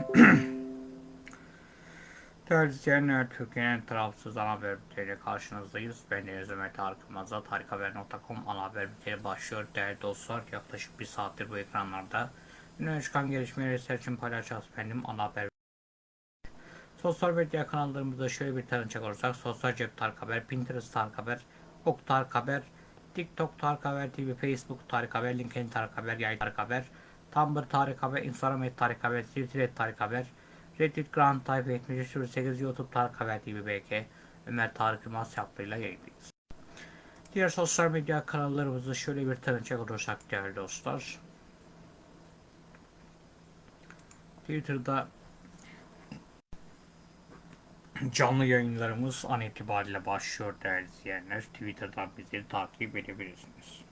İzleyenler, Türkiye'nin tarafsız ana haber bülteniyle karşınızdayız. Ben Deniz Ömer Tarık Yılmaz'da tarikhaber.com ana haber bülteni başlıyor. Değerli dostlar, yaklaşık bir saattir bu ekranlarda öne çıkan gelişmeleri sizler için paylaşacağız benim ana haber Sosyal medya kanallarımızda şöyle bir tanıcak olursak Sosyal Cep Tarık Haber, Pinterest Tarık Haber, Ok Tarık Haber, TikTok Tarık Haber TV, Facebook Tarık Haber, LinkedIn Tarık Haber, Yay Tarık Haber, Tumblr Tarık Haber, Instagram et Tarık Haber, Twitter et Tarık Haber, Reddit Grand Type 7308 YouTube Tarık Haber TV BK, Ömer Tarık Yılmaz yaptığıyla yayındayız. Diğer sosyal medya kanallarımızda şöyle bir tanıcak olursak değerli dostlar. Twitter'da canlı yayınlarımız an itibariyle başlıyor değerli izleyenler. Twitter'dan bizleri takip edebilirsiniz.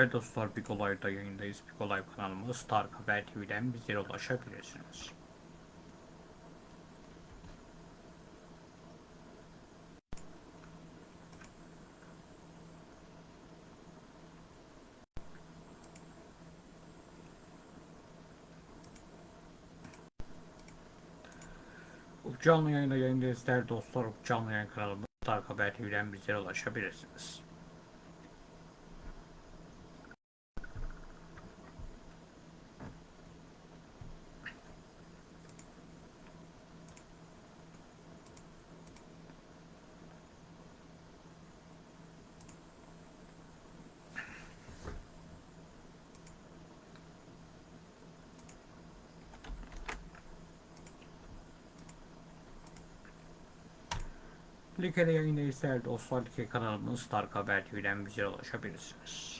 Değerli dostlar Big Olay'da yayındayız. Big Olay kanalımız Tarık Haber TV'den bizlere ulaşabilirsiniz. Canlı yayında yayındayız değerli dostlar. Canlı yayın kanalımız Tarık Haber TV'den bizlere ulaşabilirsiniz. Like'de yayındayız değerli dostlar. Kanalımız Tarık Haber TV'den bizlere ulaşabilirsiniz.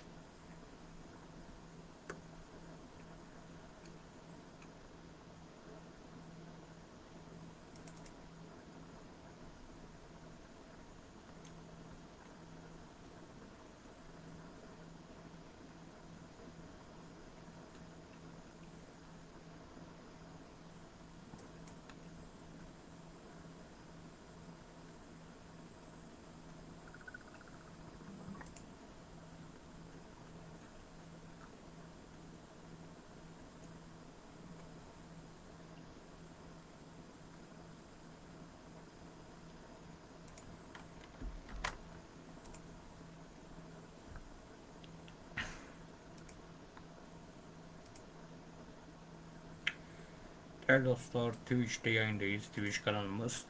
Değerli dostlar Twitch'te yayındayız. Twitch kanalımız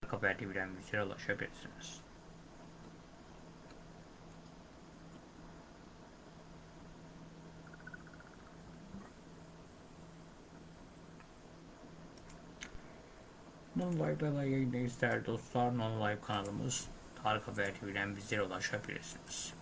Tarık Haber TV'den bizlere ulaşabilirsiniz. Non Live'da da yayındayız değerli dostlar. Non Live kanalımız Tarık Haber TV'den bizlere ulaşabilirsiniz.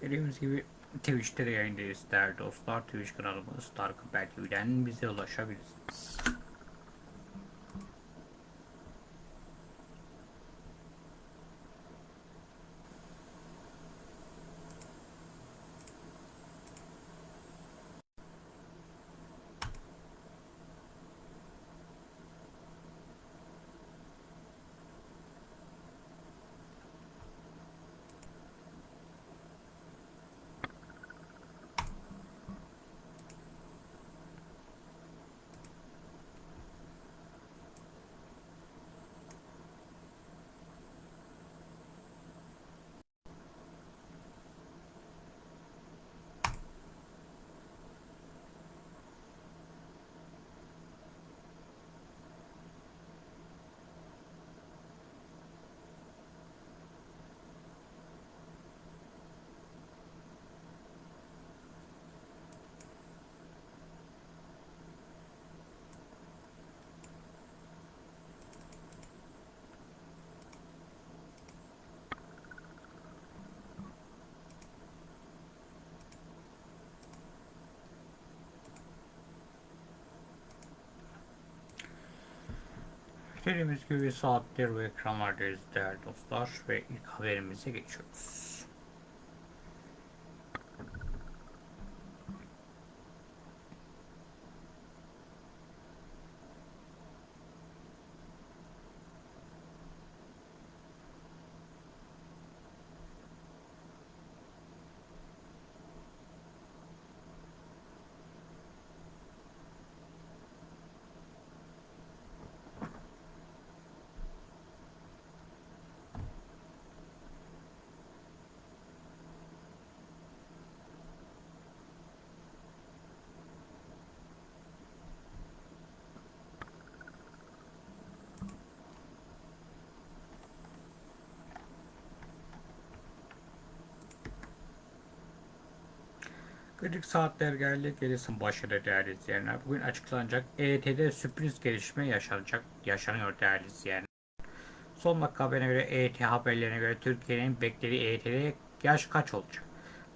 Dediğimiz gibi Twitch'te de yayındayız değerli dostlar. Twitch kanalımız Tarık Haber TV'den bize ulaşabilirsiniz. Dediğimiz gibi saatler ve ekranlardayız değerli dostlar ve ilk haberimize geçiyoruz. Kritik saatler geldi. Gerisin başladı değerli izleyenler. Bugün açıklanacak EYT'de sürpriz gelişme yaşanacak, yaşanıyor değerli izleyenler. Son dakika haberine göre EYT haberlerine göre Türkiye'nin beklediği EYT'de yaş kaç olacak?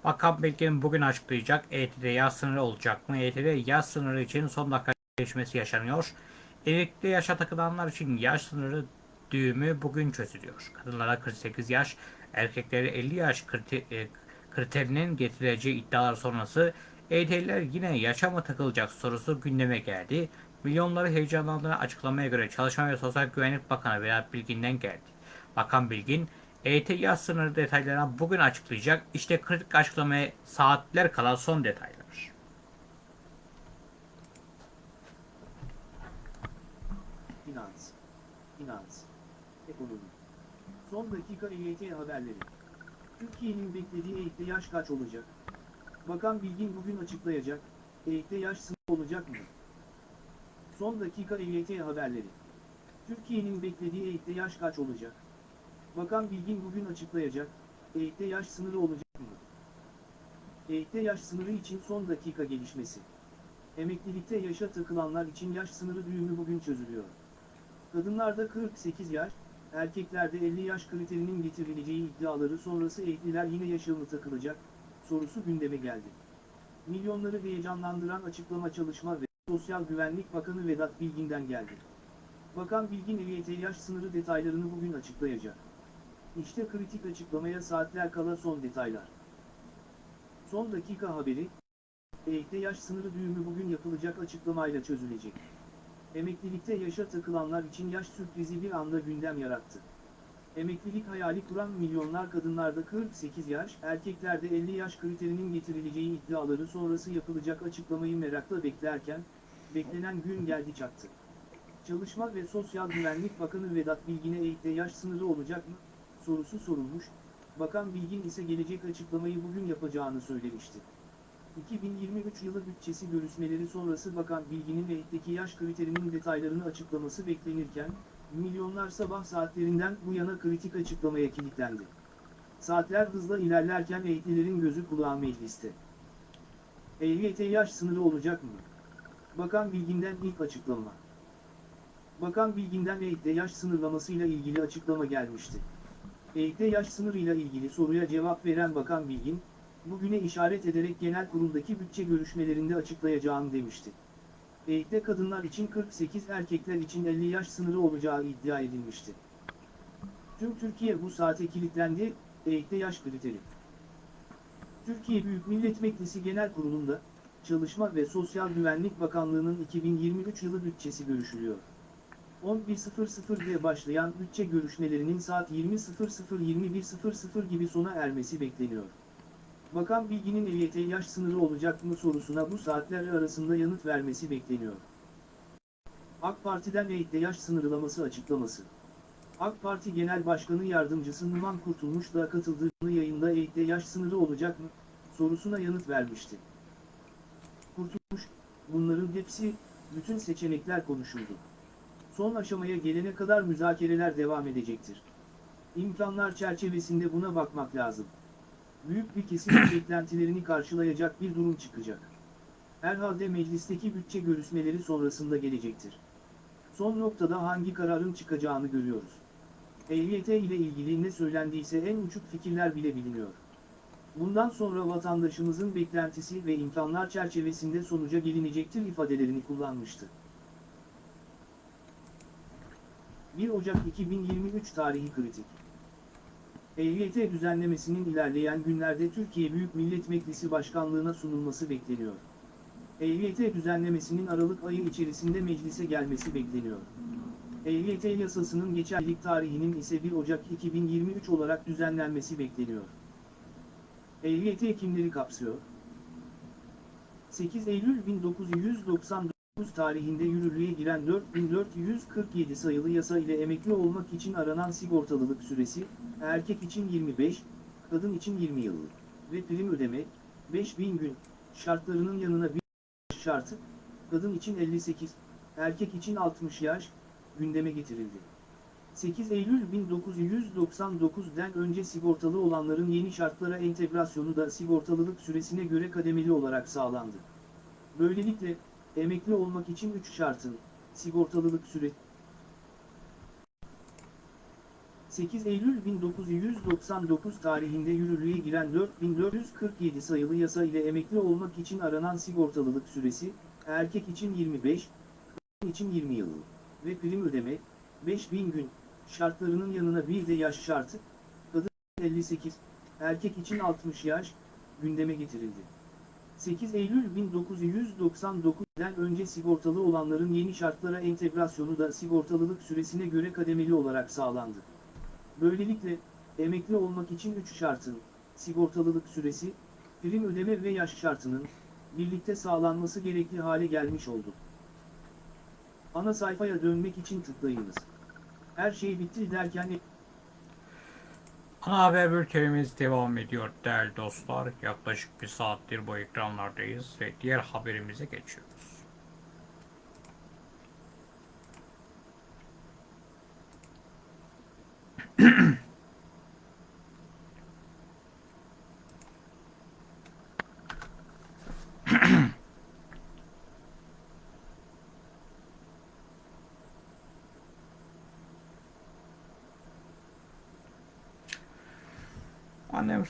Bakan Bilgin bugün açıklayacak. EYT'de yaş sınırı olacak mı? EYT'de yaş sınırı için son dakika gelişmesi yaşanıyor. Emekli yaşa takılanlar için yaş sınırı düğümü bugün çözülüyor. Kadınlara 48 yaş, erkeklere 50 yaş kriter, e, kriterinin getireceği iddialar sonrası EYT'liler yine yaşa mı takılacak sorusu gündeme geldi. Milyonları heyecanlandıran açıklamaya göre Çalışma ve Sosyal Güvenlik Bakanı Vedat Bilgin'den geldi. Bakan Bilgin, EYT yaz sınırı detaylarını bugün açıklayacak. İşte kritik açıklamaya saatler kala son detaylar. Finans, finans, ekonomi. Son dakika EYT haberleri. Türkiye'nin beklediği EYT'de yaş kaç olacak? Bakan Bilgin bugün açıklayacak. EYT'de yaş sınırı olacak mı? Son dakika EYT haberleri. Türkiye'nin beklediği EYT'de yaş kaç olacak? Bakan Bilgin bugün açıklayacak. EYT'de yaş sınırı olacak mı? EYT'de yaş sınırı için son dakika gelişmesi. Emeklilikte yaşa takılanlar için yaş sınırı düğümü bugün çözülüyor. Kadınlarda 48 yaş, erkeklerde 50 yaş kriterinin getirileceği iddiaları sonrası evliler yine yaşa mı takılacak, sorusu gündeme geldi. Milyonları heyecanlandıran açıklama Çalışma ve Sosyal Güvenlik Bakanı Vedat Bilgin'den geldi. Bakan Bilgin EYT yaş sınırı detaylarını bugün açıklayacak. İşte kritik açıklamaya saatler kala son detaylar. Son dakika haberi, EYT yaş sınırı düğümü bugün yapılacak açıklamayla çözülecek. Emeklilikte yaşa takılanlar için yaş sürprizi bir anda gündem yarattı. Emeklilik hayali kuran milyonlar kadınlarda 48 yaş, erkeklerde 50 yaş kriterinin getirileceği iddiaları sonrası yapılacak açıklamayı merakla beklerken, beklenen gün geldi çattı. Çalışma ve Sosyal Güvenlik Bakanı Vedat Bilgin'e EYT'de yaş sınırı olacak mı? sorusu sorulmuş, Bakan Bilgin ise gelecek açıklamayı bugün yapacağını söylemişti. 2023 yılı bütçesi görüşmeleri sonrası Bakan Bilgin'in EYT'deki yaş kriterinin detaylarını açıklaması beklenirken, milyonlar sabah saatlerinden bu yana kritik açıklamaya kilitlendi. Saatler hızla ilerlerken EYT'lilerin gözü kulağı mecliste. EYT yaş sınırı olacak mı? Bakan Bilgin'den ilk açıklama. Bakan Bilgin'den EYT yaş sınırlamasıyla ilgili açıklama gelmişti. EYT yaş sınırıyla ilgili soruya cevap veren Bakan Bilgin, bugüne işaret ederek genel kuruldaki bütçe görüşmelerinde açıklayacağım demişti. EYT'de kadınlar için 48 erkekler için 50 yaş sınırı olacağı iddia edilmişti. Tüm Türkiye bu saate kilitlendi, EYT'de yaş kriteri. Türkiye Büyük Millet Meclisi Genel Kurulu'nda, Çalışma ve Sosyal Güvenlik Bakanlığı'nın 2023 yılı bütçesi görüşülüyor. 11.00'de başlayan bütçe görüşmelerinin saat 20.00-21.00 gibi sona ermesi bekleniyor. Bakan Bilgin'in EYT yaş sınırı olacak mı sorusuna bu saatler arasında yanıt vermesi bekleniyor. AK Parti'den EYT yaş sınırlaması açıklaması. AK Parti Genel Başkanı Yardımcısı Numan Kurtulmuş da katıldığı yayında EYT yaş sınırı olacak mı sorusuna yanıt vermişti. Kurtulmuş, bunların hepsi, bütün seçenekler konuşuldu. Son aşamaya gelene kadar müzakereler devam edecektir. İmkanlar çerçevesinde buna bakmak lazım büyük bir kesimin beklentilerini karşılayacak bir durum çıkacak. Herhalde meclisteki bütçe görüşmeleri sonrasında gelecektir. Son noktada hangi kararın çıkacağını görüyoruz. EYT ile ilgili ne söylendiyse en uçuk fikirler bile biliniyor. Bundan sonra vatandaşımızın beklentisi ve imkanlar çerçevesinde sonuca gelinecektir ifadelerini kullanmıştı. 1 Ocak 2023 tarihi kritik. EYT düzenlemesinin ilerleyen günlerde Türkiye Büyük Millet Meclisi Başkanlığına sunulması bekleniyor. EYT düzenlemesinin Aralık ayı içerisinde meclise gelmesi bekleniyor. EYT yasasının geçerlilik tarihinin ise 1 Ocak 2023 olarak düzenlenmesi bekleniyor. EYT kimleri kapsıyor? 8 Eylül 1999 tarihinde yürürlüğe giren 4447 sayılı yasa ile emekli olmak için aranan sigortalılık süresi, erkek için 25, kadın için 20 yıl ve prim ödeme, 5000 gün, şartlarının yanına bir şartı, kadın için 58, erkek için 60 yaş, gündeme getirildi. 8 Eylül 1999'den önce sigortalı olanların yeni şartlara entegrasyonu da sigortalılık süresine göre kademeli olarak sağlandı. Böylelikle, emekli olmak için 3 şartın, sigortalılık süre 8 Eylül 1999 tarihinde yürürlüğe giren 4447 sayılı yasa ile emekli olmak için aranan sigortalılık süresi, erkek için 25, kadın için 20 yıl ve prim ödeme, 5000 gün, şartlarının yanına bir de yaş şartı, kadın 58, erkek için 60 yaş, gündeme getirildi. 8 Eylül 1999'den önce sigortalı olanların yeni şartlara entegrasyonu da sigortalılık süresine göre kademeli olarak sağlandı. Böylelikle, emekli olmak için 3 şartın, sigortalılık süresi, prim ödeme ve yaş şartının, birlikte sağlanması gerekli hale gelmiş oldu. Ana sayfaya dönmek için tıklayınız. Her şey bitti derken Ana haber bültenimiz devam ediyor değerli dostlar. Yaklaşık bir saattir bu ekranlardayız ve diğer haberimize geçiyoruz.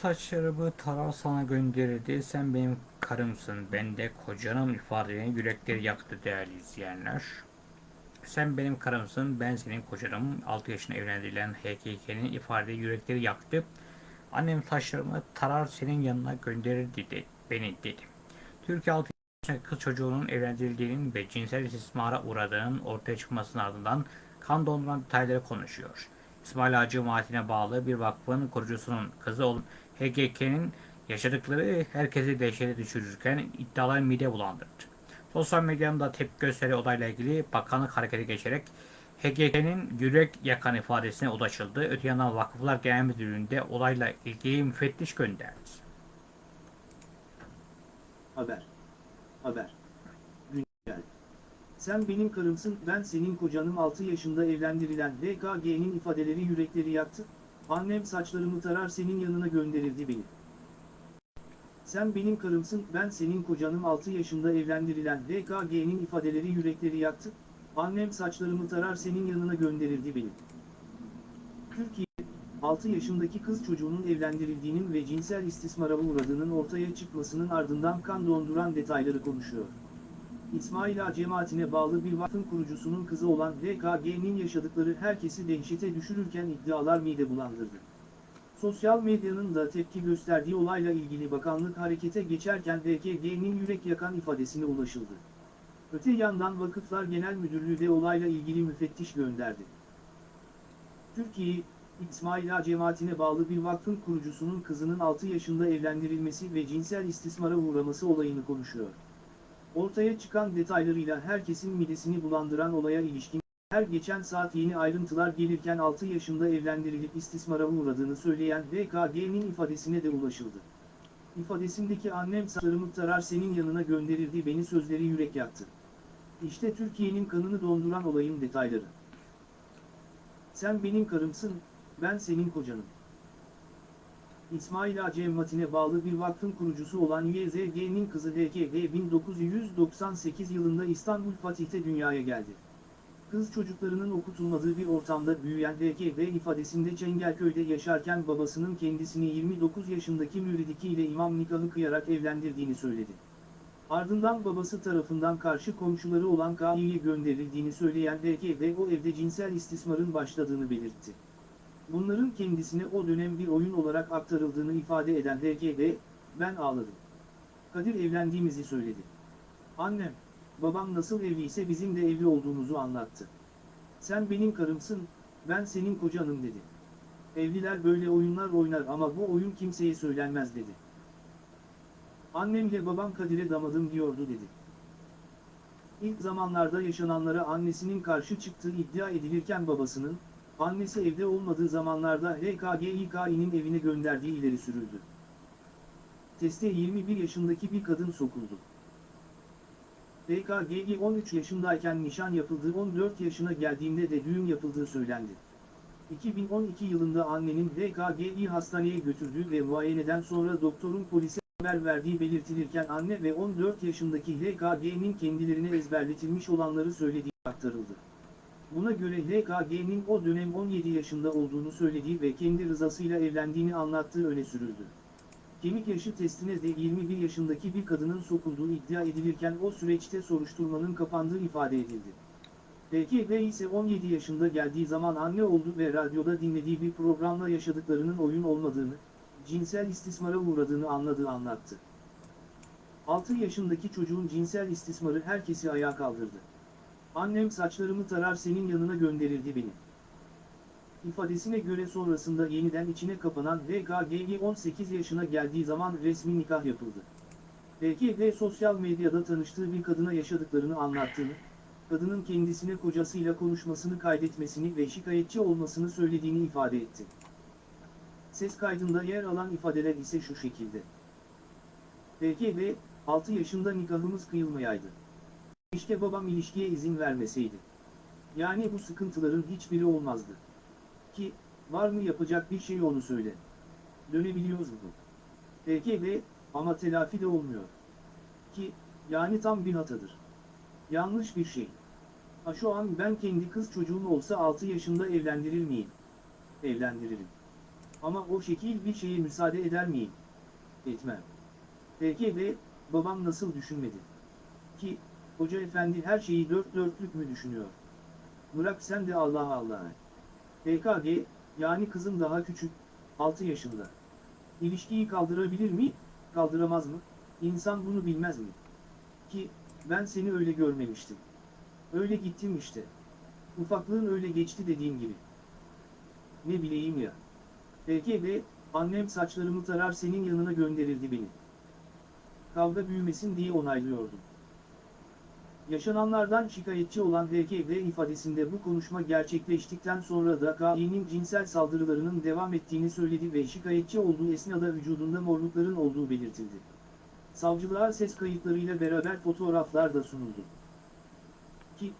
Annem saçlarımı tarar sana gönderirdi. Sen benim karımsın, ben de kocanım ifadelerini yürekleri yaktı değerli izleyenler. Sen benim karımsın, ben senin kocanım. 6 yaşında evlendirilen HKK'nin ifade yürekleri yaktı. Annem saçlarımı tarar senin yanına gönderirdi de, beni dedi. Türkiye 6 yaşındaki kız çocuğunun evlendirildiğinin ve cinsel istismara uğradığının ortaya çıkmasının ardından kan donduran detayları konuşuyor. İsmail Ağa cemaatine bağlı bir vakfın kurucusunun kızı olan HGK'nin yaşadıkları herkesi dehşete düşürürken iddialar mide bulandırdı. Sosyal medyanın tepki gösteri olayla ilgili bakanlık harekete geçerek HGK'nin yürek yakan ifadesine ulaşıldı. Öte yandan Vakıflar Genel Müdürlüğü'nde olayla ilgili müfettiş gönderdi. Haber. Haber. Güncel. Sen benim karımsın, ben senin kocanım 6 yaşında evlendirilen DKG'nin ifadeleri yürekleri yaktı. Annem saçlarımı tarar senin yanına gönderirdi beni. Sen benim karımsın, ben senin kocanım 6 yaşında evlendirilen DKG'nin ifadeleri yürekleri yaktı. Annem saçlarımı tarar senin yanına gönderirdi beni. Türkiye, 6 yaşındaki kız çocuğunun evlendirildiğinin ve cinsel istismara uğradığının ortaya çıkmasının ardından kan donduran detayları konuşuyor. İsmail Ağa cemaatine bağlı bir vakfın kurucusunun kızı olan DKG'nin yaşadıkları herkesi dehşete düşürürken iddialar mide bulandırdı. Sosyal medyanın da tepki gösterdiği olayla ilgili bakanlık harekete geçerken DKG'nin yürek yakan ifadesine ulaşıldı. Öte yandan Vakıflar Genel Müdürlüğü de olayla ilgili müfettiş gönderdi. Türkiye, İsmail Ağa cemaatine bağlı bir vakfın kurucusunun kızının 6 yaşında evlendirilmesi ve cinsel istismara uğraması olayını konuşuyor. Ortaya çıkan detaylarıyla herkesin midesini bulandıran olaya ilişkin, her geçen saat yeni ayrıntılar gelirken 6 yaşında evlendirilip istismara uğradığını söyleyen DKG'nin ifadesine de ulaşıldı. İfadesindeki annem saçlarımı tarar senin yanına gönderirdi beni sözleri yürek yaktı. İşte Türkiye'nin kanını donduran olayın detayları. Sen benim karımsın, ben senin kocanım. İsmail Ağa cemaatine bağlı bir vakfın kurucusu olan YZG'nin kızı HKG 1998 yılında İstanbul Fatih'te dünyaya geldi. Kız çocuklarının okutulmadığı bir ortamda büyüyen HKG ifadesinde Çengelköy'de yaşarken babasının kendisini 29 yaşındaki müridiki ile imam nikahı kıyarak evlendirdiğini söyledi. Ardından babası tarafından karşı komşuları olan Kİ'ye gönderildiğini söyleyen HKG o evde cinsel istismarın başladığını belirtti. Bunların kendisine o dönem bir oyun olarak aktarıldığını ifade eden DGB, ben ağladım. Kadir evlendiğimizi söyledi. Annem, babam nasıl evliyse bizim de evli olduğumuzu anlattı. Sen benim karımsın, ben senin kocanım dedi. Evliler böyle oyunlar oynar ama bu oyun kimseye söylenmez dedi. Annemle babam Kadir'e damadım diyordu dedi. İlk zamanlarda yaşananlara annesinin karşı çıktığı iddia edilirken babasının, annesi evde olmadığı zamanlarda HKGİKİ'nin evine gönderdiği ileri sürüldü. Teste 21 yaşındaki bir kadın sokuldu. HKGİ 13 yaşındayken nişan yapıldığı 14 yaşına geldiğinde de düğün yapıldığı söylendi. 2012 yılında annenin HKG'yi hastaneye götürdüğü ve muayeneden sonra doktorun polise haber verdiği belirtilirken anne ve 14 yaşındaki HKG'nin kendilerine ezberletilmiş olanları söylediği aktarıldı. Buna göre HKG'nin o dönem 17 yaşında olduğunu söylediği ve kendi rızasıyla evlendiğini anlattığı öne sürüldü. Kemik yaşı testine de 21 yaşındaki bir kadının sokulduğu iddia edilirken o süreçte soruşturmanın kapandığı ifade edildi. PKB ise 17 yaşında geldiği zaman anne oldu ve radyoda dinlediği bir programla yaşadıklarının oyun olmadığını, cinsel istismara uğradığını anladığı anlattı. 6 yaşındaki çocuğun cinsel istismarı herkesi ayağa kaldırdı. Annem saçlarımı tarar senin yanına gönderirdi beni. İfadesine göre sonrasında yeniden içine kapanan VKG'yi 18 yaşına geldiği zaman resmi nikah yapıldı. VKG sosyal medyada tanıştığı bir kadına yaşadıklarını anlattığını, kadının kendisine kocasıyla konuşmasını kaydetmesini ve şikayetçi olmasını söylediğini ifade etti. Ses kaydında yer alan ifadeler ise şu şekilde. VKG, 6 yaşında nikahımız kıyılmayaydı. İşte babam ilişkiye izin vermeseydi. Yani bu sıkıntıların hiçbiri olmazdı. Ki, var mı yapacak bir şey onu söyle. Dönebiliyoruz mu? PKB, ama telafi de olmuyor. Ki, yani tam bir hatadır. Yanlış bir şey. Ha şu an ben kendi kız çocuğum olsa 6 yaşında evlendirir miyim? Evlendiririm. Ama o şekil bir şeye müsaade eder miyim? Etmem. PKB, babam nasıl düşünmedi? Ki, hoca efendi her şeyi dört dörtlük mü düşünüyor? Bırak sen de Allah Allah. PKG, yani kızım daha küçük, 6 yaşında. İlişkiyi kaldırabilir mi? Kaldıramaz mı? İnsan bunu bilmez mi? Ki, ben seni öyle görmemiştim. Öyle gittim işte. Ufaklığın öyle geçti dediğim gibi. Ne bileyim ya. PKB, annem saçlarımı tarar senin yanına gönderirdi beni. Kavga büyümesin diye onaylıyordum. Yaşananlardan şikayetçi olan VKB ifadesinde bu konuşma gerçekleştikten sonra da K'nin cinsel saldırılarının devam ettiğini söyledi ve şikayetçi olduğu esnada vücudunda morlukların olduğu belirtildi. Savcılığa ses kayıtlarıyla beraber fotoğraflar da sunuldu. Ki,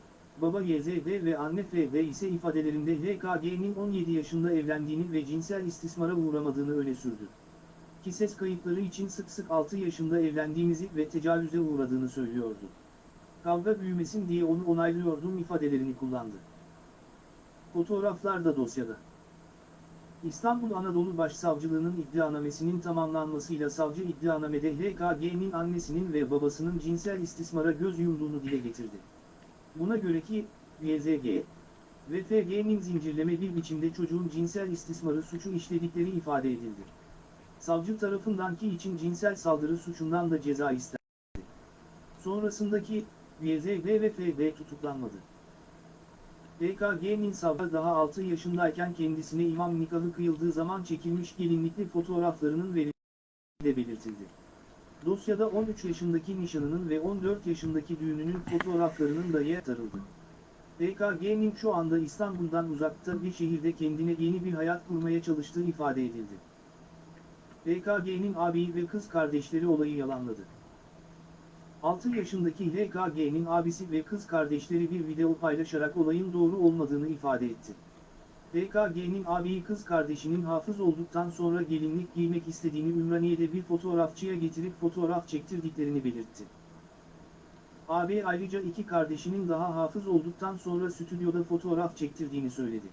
baba YZD ve anne FB ise ifadelerinde HKG'nin 17 yaşında evlendiğini ve cinsel istismara uğramadığını öne sürdü. Ki ses kayıtları için sık sık 6 yaşında evlendiğimizi ve tecavüze uğradığını söylüyordu kavga büyümesin diye onu onaylıyordum ifadelerini kullandı. Fotoğraflar da dosyada. İstanbul Anadolu Başsavcılığı'nın iddianamesinin tamamlanmasıyla savcı iddianamede HKG'nin annesinin ve babasının cinsel istismara göz yumduğunu dile getirdi. Buna göre ki, YZG ve FG'nin zincirleme bir biçimde çocuğun cinsel istismarı suçu işledikleri ifade edildi. Savcı tarafından ki için cinsel saldırı suçundan da ceza istendi. Sonrasındaki YZB ve FB tutuklanmadı. DKG'nin savcı daha 6 yaşındayken kendisine imam nikahı kıyıldığı zaman çekilmiş gelinlikli fotoğraflarının verildiği de belirtildi. Dosyada 13 yaşındaki nişanının ve 14 yaşındaki düğününün fotoğraflarının da yer tarıldı. DKG'nin şu anda İstanbul'dan uzakta bir şehirde kendine yeni bir hayat kurmaya çalıştığı ifade edildi. DKG'nin abi ve kız kardeşleri olayı yalanladı. 6 yaşındaki HKG'nin abisi ve kız kardeşleri bir video paylaşarak olayın doğru olmadığını ifade etti. HKG'nin abiyi kız kardeşinin hafız olduktan sonra gelinlik giymek istediğini Ümraniye'de bir fotoğrafçıya getirip fotoğraf çektirdiklerini belirtti. AB ayrıca iki kardeşinin daha hafız olduktan sonra stüdyoda fotoğraf çektirdiğini söyledi.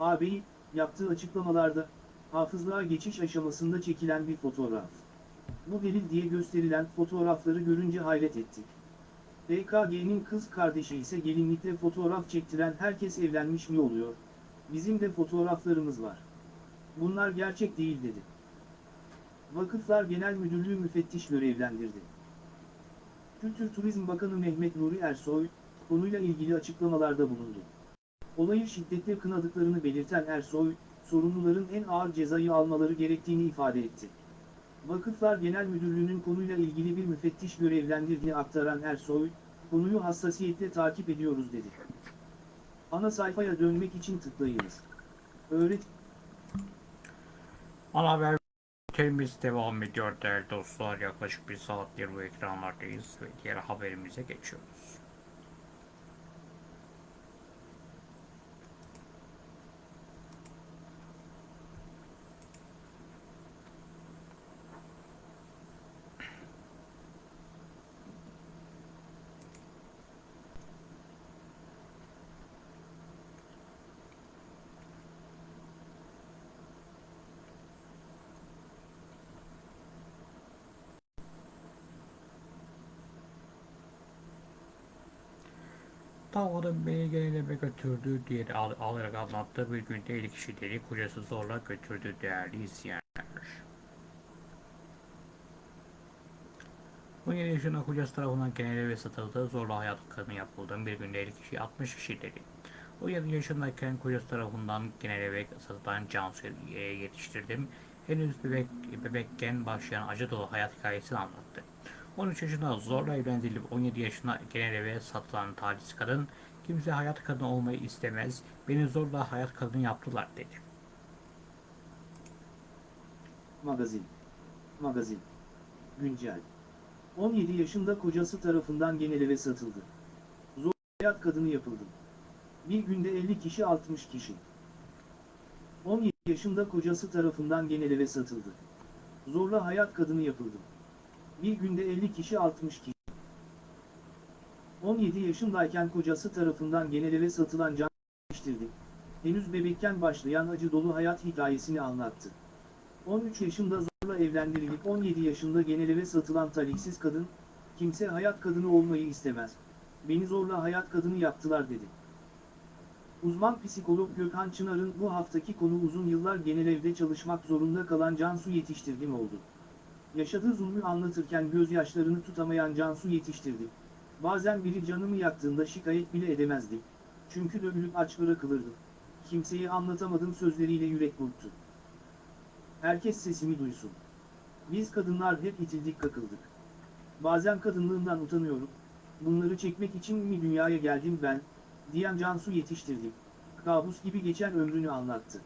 AB, yaptığı açıklamalarda, hafızlığa geçiş aşamasında çekilen bir fotoğraf. Bu delil diye gösterilen fotoğrafları görünce hayret ettik. BKG'nin kız kardeşi ise gelinlikle fotoğraf çektiren herkes evlenmiş mi oluyor? Bizim de fotoğraflarımız var. Bunlar gerçek değil dedi. Vakıflar Genel Müdürlüğü müfettiş görevlendirdi. Kültür Turizm Bakanı Mehmet Nuri Ersoy, konuyla ilgili açıklamalarda bulundu. Olayı şiddetle kınadıklarını belirten Ersoy, sorumluların en ağır cezayı almaları gerektiğini ifade etti. Vakıflar Genel Müdürlüğü'nün konuyla ilgili bir müfettiş görevlendirdiğini aktaran Ersoy, konuyu hassasiyetle takip ediyoruz dedi. Ana sayfaya dönmek için tıklayınız. Öğret Ana haber bültenimiz devam ediyor değerli dostlar. Yaklaşık bir saattir bu ekranlardayız ve diğer haberimize geçiyoruz. Damadın beni genel eve götürdü diye al, alarak anlattığı bir günde ilk kişileri kocası zorla götürdü değerli izleyenler. 17 yaşında kocası tarafından genel eve satıldığı zorla hayat kadını yapıldığı bir günde ilk kişi 60 kişi dedi. 17 yaşındayken kocası tarafından genel eve satılan Cansu'yu yetiştirdim. Henüz bebek, bebekken başlayan acı dolu hayat hikayesini anlattı. 13 yaşında zorla evlendirilip 17 yaşında genel eve satılan taciz kadın, kimse hayat kadını olmayı istemez, beni zorla hayat kadını yaptılar dedi. Magazin. Magazin. Güncel. 17 yaşında kocası tarafından genel eve satıldı. Zor hayat kadını yapıldı. Bir günde 50 kişi 60 kişi. 17 yaşında kocası tarafından genel eve satıldı. Zorla hayat kadını yapıldı. Bir günde 50 kişi 60 kişi. 17 yaşındayken kocası tarafından genel eve satılan can yetiştirdi. Henüz bebekken başlayan acı dolu hayat hikayesini anlattı. 13 yaşında zorla evlendirilip 17 yaşında genel eve satılan taliksiz kadın, kimse hayat kadını olmayı istemez. Beni zorla hayat kadını yaptılar dedi. Uzman psikolog Gökhan Çınar'ın bu haftaki konu uzun yıllar genel evde çalışmak zorunda kalan Cansu Yetiştirdim oldu. Yaşadığı zulmü anlatırken gözyaşlarını tutamayan Cansu Yetiştirdi. Bazen biri canımı yaktığında şikayet bile edemezdi. Çünkü dövülüp aç bırakılırdı. Kimseye anlatamadım sözleriyle yürek burktu. Herkes sesimi duysun. Biz kadınlar hep itildik kakıldık. Bazen kadınlığımdan utanıyorum. Bunları çekmek için mi dünyaya geldim ben, diyen Cansu yetiştirdim. Kabus gibi geçen ömrünü anlattı.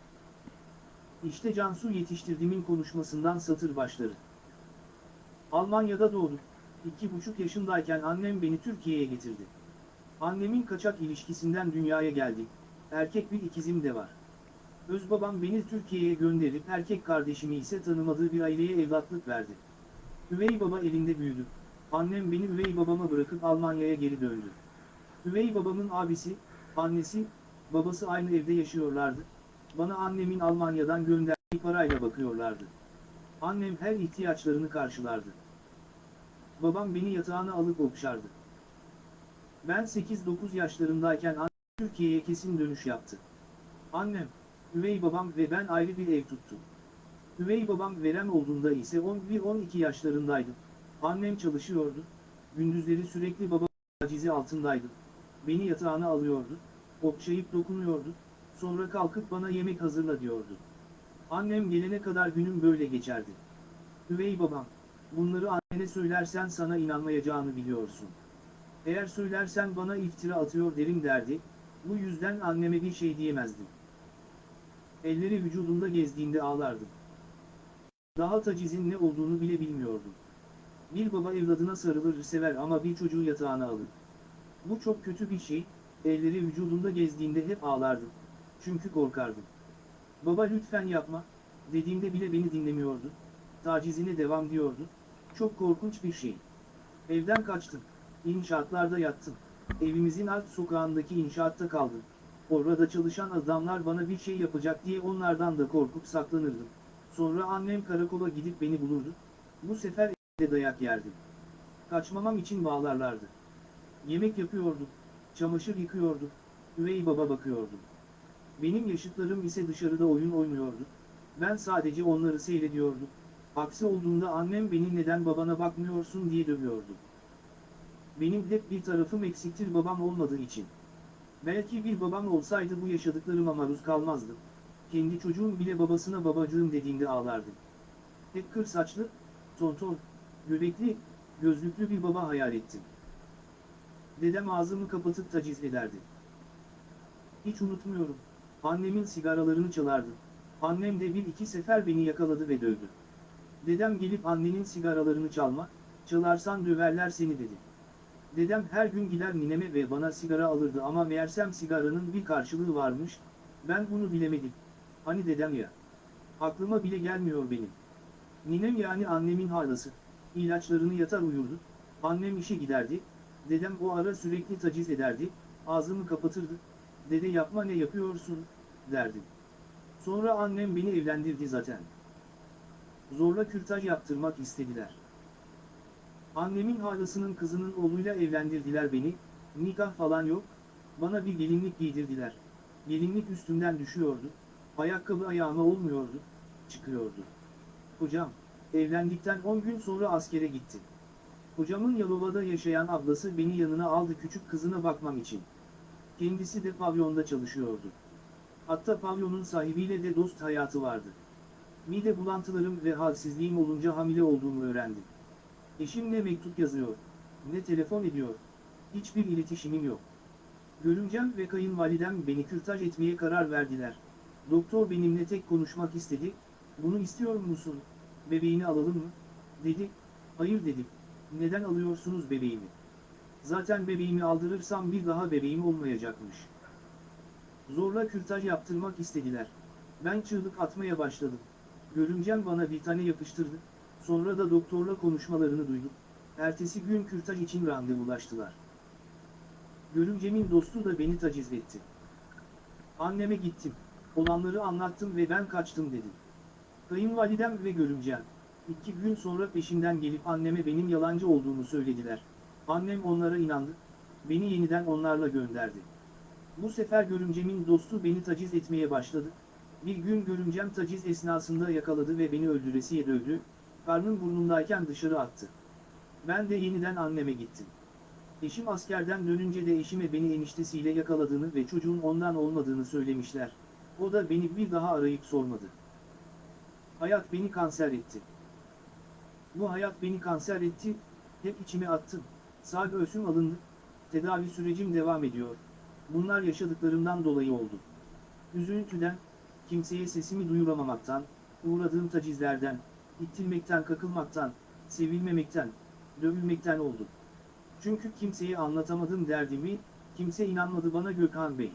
İşte Cansu yetiştirdiğimin konuşmasından satır başları. Almanya'da doğdum. İki buçuk yaşındayken annem beni Türkiye'ye getirdi. Annemin kaçak ilişkisinden dünyaya geldi. Erkek bir ikizim de var. Özbabam beni Türkiye'ye gönderip erkek kardeşimi ise tanımadığı bir aileye evlatlık verdi. Üvey baba elinde büyüdü. Annem beni üvey babama bırakıp Almanya'ya geri döndü. Üvey babamın abisi, annesi, babası aynı evde yaşıyorlardı. Bana annemin Almanya'dan gönderdiği parayla bakıyorlardı. Annem her ihtiyaçlarını karşılardı. Babam beni yatağına alıp okşardı. Ben 8-9 yaşlarındayken annem Türkiye'ye kesin dönüş yaptı. Annem, üvey babam ve ben ayrı bir ev tuttuk. Üvey babam verem olduğunda ise 11-12 yaşlarındaydım. Annem çalışıyordu. Gündüzleri sürekli babam tacizi altındaydı. Beni yatağına alıyordu. Okşayıp dokunuyordu. Sonra kalkıp bana yemek hazırla diyordu. Annem gelene kadar günüm böyle geçerdi. Üvey babam, bunları annene söylersen sana inanmayacağını biliyorsun. Eğer söylersen bana iftira atıyor derim derdi, bu yüzden anneme bir şey diyemezdim. Elleri vücudumda gezdiğinde ağlardım. Daha tacizin ne olduğunu bile bilmiyordum. Bir baba evladına sarılır sever ama bir çocuğu yatağına alır. Bu çok kötü bir şey, elleri vücudumda gezdiğinde hep ağlardım. Çünkü korkardım. Baba lütfen yapma, dediğimde bile beni dinlemiyordu. Tacizine devam diyordu. Çok korkunç bir şey. Evden kaçtım. İnşaatlarda yattım. Evimizin alt sokağındaki inşaatta kaldım. Orada çalışan adamlar bana bir şey yapacak diye onlardan da korkup saklanırdım. Sonra annem karakola gidip beni bulurdu. Bu sefer evde dayak yerdim. Kaçmamam için bağlarlardı. Yemek yapıyordum. Çamaşır yıkıyordum. Üvey baba bakıyordu. Benim yaşıtlarım ise dışarıda oyun oynuyordu. Ben sadece onları seyrediyordum. Aksi olduğunda annem beni neden babana bakmıyorsun diye dövüyordu. Benim hep bir tarafım eksiktir babam olmadığı için. Belki bir babam olsaydı bu yaşadıklarıma maruz kalmazdım. Kendi çocuğum bile babasına babacığım dediğinde ağlardı. Hep kır saçlı, tonton, göbekli, gözlüklü bir baba hayal ettim. Dedem ağzımı kapatıp taciz ederdi. Hiç unutmuyorum. Annemin sigaralarını çalardı. Annem de bir iki sefer beni yakaladı ve dövdü. Dedem gelip annenin sigaralarını çalma, çalarsan döverler seni dedi. Dedem her gün gider nineme ve bana sigara alırdı ama meğersem sigaranın bir karşılığı varmış, ben bunu bilemedim. Hani dedem ya. Aklıma bile gelmiyor benim. Ninem yani annemin halası. İlaçlarını yatar uyurdu. Annem işe giderdi. Dedem o ara sürekli taciz ederdi. Ağzımı kapatırdı. Dede yapma ne yapıyorsun, derdim. Sonra annem beni evlendirdi zaten. Zorla kürtaj yaptırmak istediler. Annemin halasının kızının oğluyla evlendirdiler beni, nikah falan yok, Bana bir gelinlik giydirdiler. Gelinlik üstümden düşüyordu. Ayakkabı ayağıma olmuyordu. Çıkıyordu. Hocam, evlendikten 10 gün sonra askere gitti. Hocamın Yalova'da yaşayan ablası beni yanına aldı küçük kızına bakmam için. Kendisi de pavyonda çalışıyordu. Hatta pavyonun sahibiyle de dost hayatı vardı. Mide bulantılarım ve halsizliğim olunca hamile olduğumu öğrendim. Eşim ne mektup yazıyor, ne telefon ediyor. Hiçbir iletişimim yok. Görümcem ve kayınvalidem beni kürtaj etmeye karar verdiler. Doktor benimle tek konuşmak istedi. Bunu istiyor musun? Bebeğini alalım mı? Dedi. Hayır dedim. Neden alıyorsunuz bebeğimi? Zaten bebeğimi aldırırsam bir daha bebeğim olmayacakmış. Zorla kürtaj yaptırmak istediler. Ben çığlık atmaya başladım. Görümcem bana bir tane yapıştırdı. Sonra da doktorla konuşmalarını duydum. Ertesi gün kürtaj için randevulaştılar. Görümcemin dostu da beni taciz etti. Anneme gittim. Olanları anlattım ve ben kaçtım dedim. Kayınvalidem ve görümcem. iki gün sonra peşimden gelip anneme benim yalancı olduğumu söylediler. Annem onlara inandı. Beni yeniden onlarla gönderdi. Bu sefer görümcemin dostu beni taciz etmeye başladı. Bir gün görümcem taciz esnasında yakaladı ve beni öldüresiye dövdü. Karnım burnumdayken dışarı attı. Ben de yeniden anneme gittim. Eşim askerden dönünce de eşime beni eniştesiyle yakaladığını ve çocuğun ondan olmadığını söylemişler. O da beni bir daha arayıp sormadı. Hayat beni kanser etti. Bu hayat beni kanser etti, hep içime attım. Sağ göğsüm alındı, tedavi sürecim devam ediyor. Bunlar yaşadıklarımdan dolayı oldu. Üzüntüden, kimseye sesimi duyuramamaktan, uğradığım tacizlerden, ittilmekten kakılmaktan, sevilmemekten, dövülmekten oldu. Çünkü kimseye anlatamadım derdimi, kimse inanmadı bana Gökhan Bey.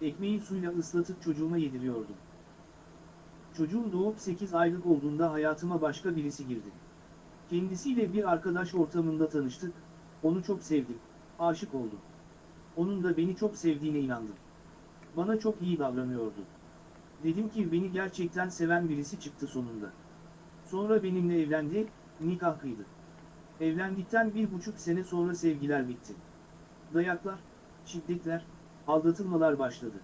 Ekmeği suyla ıslatıp çocuğuma yediriyordum. Çocuğum doğup 8 aylık olduğunda hayatıma başka birisi girdi. Kendisiyle bir arkadaş ortamında tanıştık, onu çok sevdim, aşık oldum. Onun da beni çok sevdiğine inandım. Bana çok iyi davranıyordu. Dedim ki beni gerçekten seven birisi çıktı sonunda. Sonra benimle evlendi, nikah kıydı. Evlendikten bir buçuk sene sonra sevgiler bitti. Dayaklar, şiddetler, aldatılmalar başladı.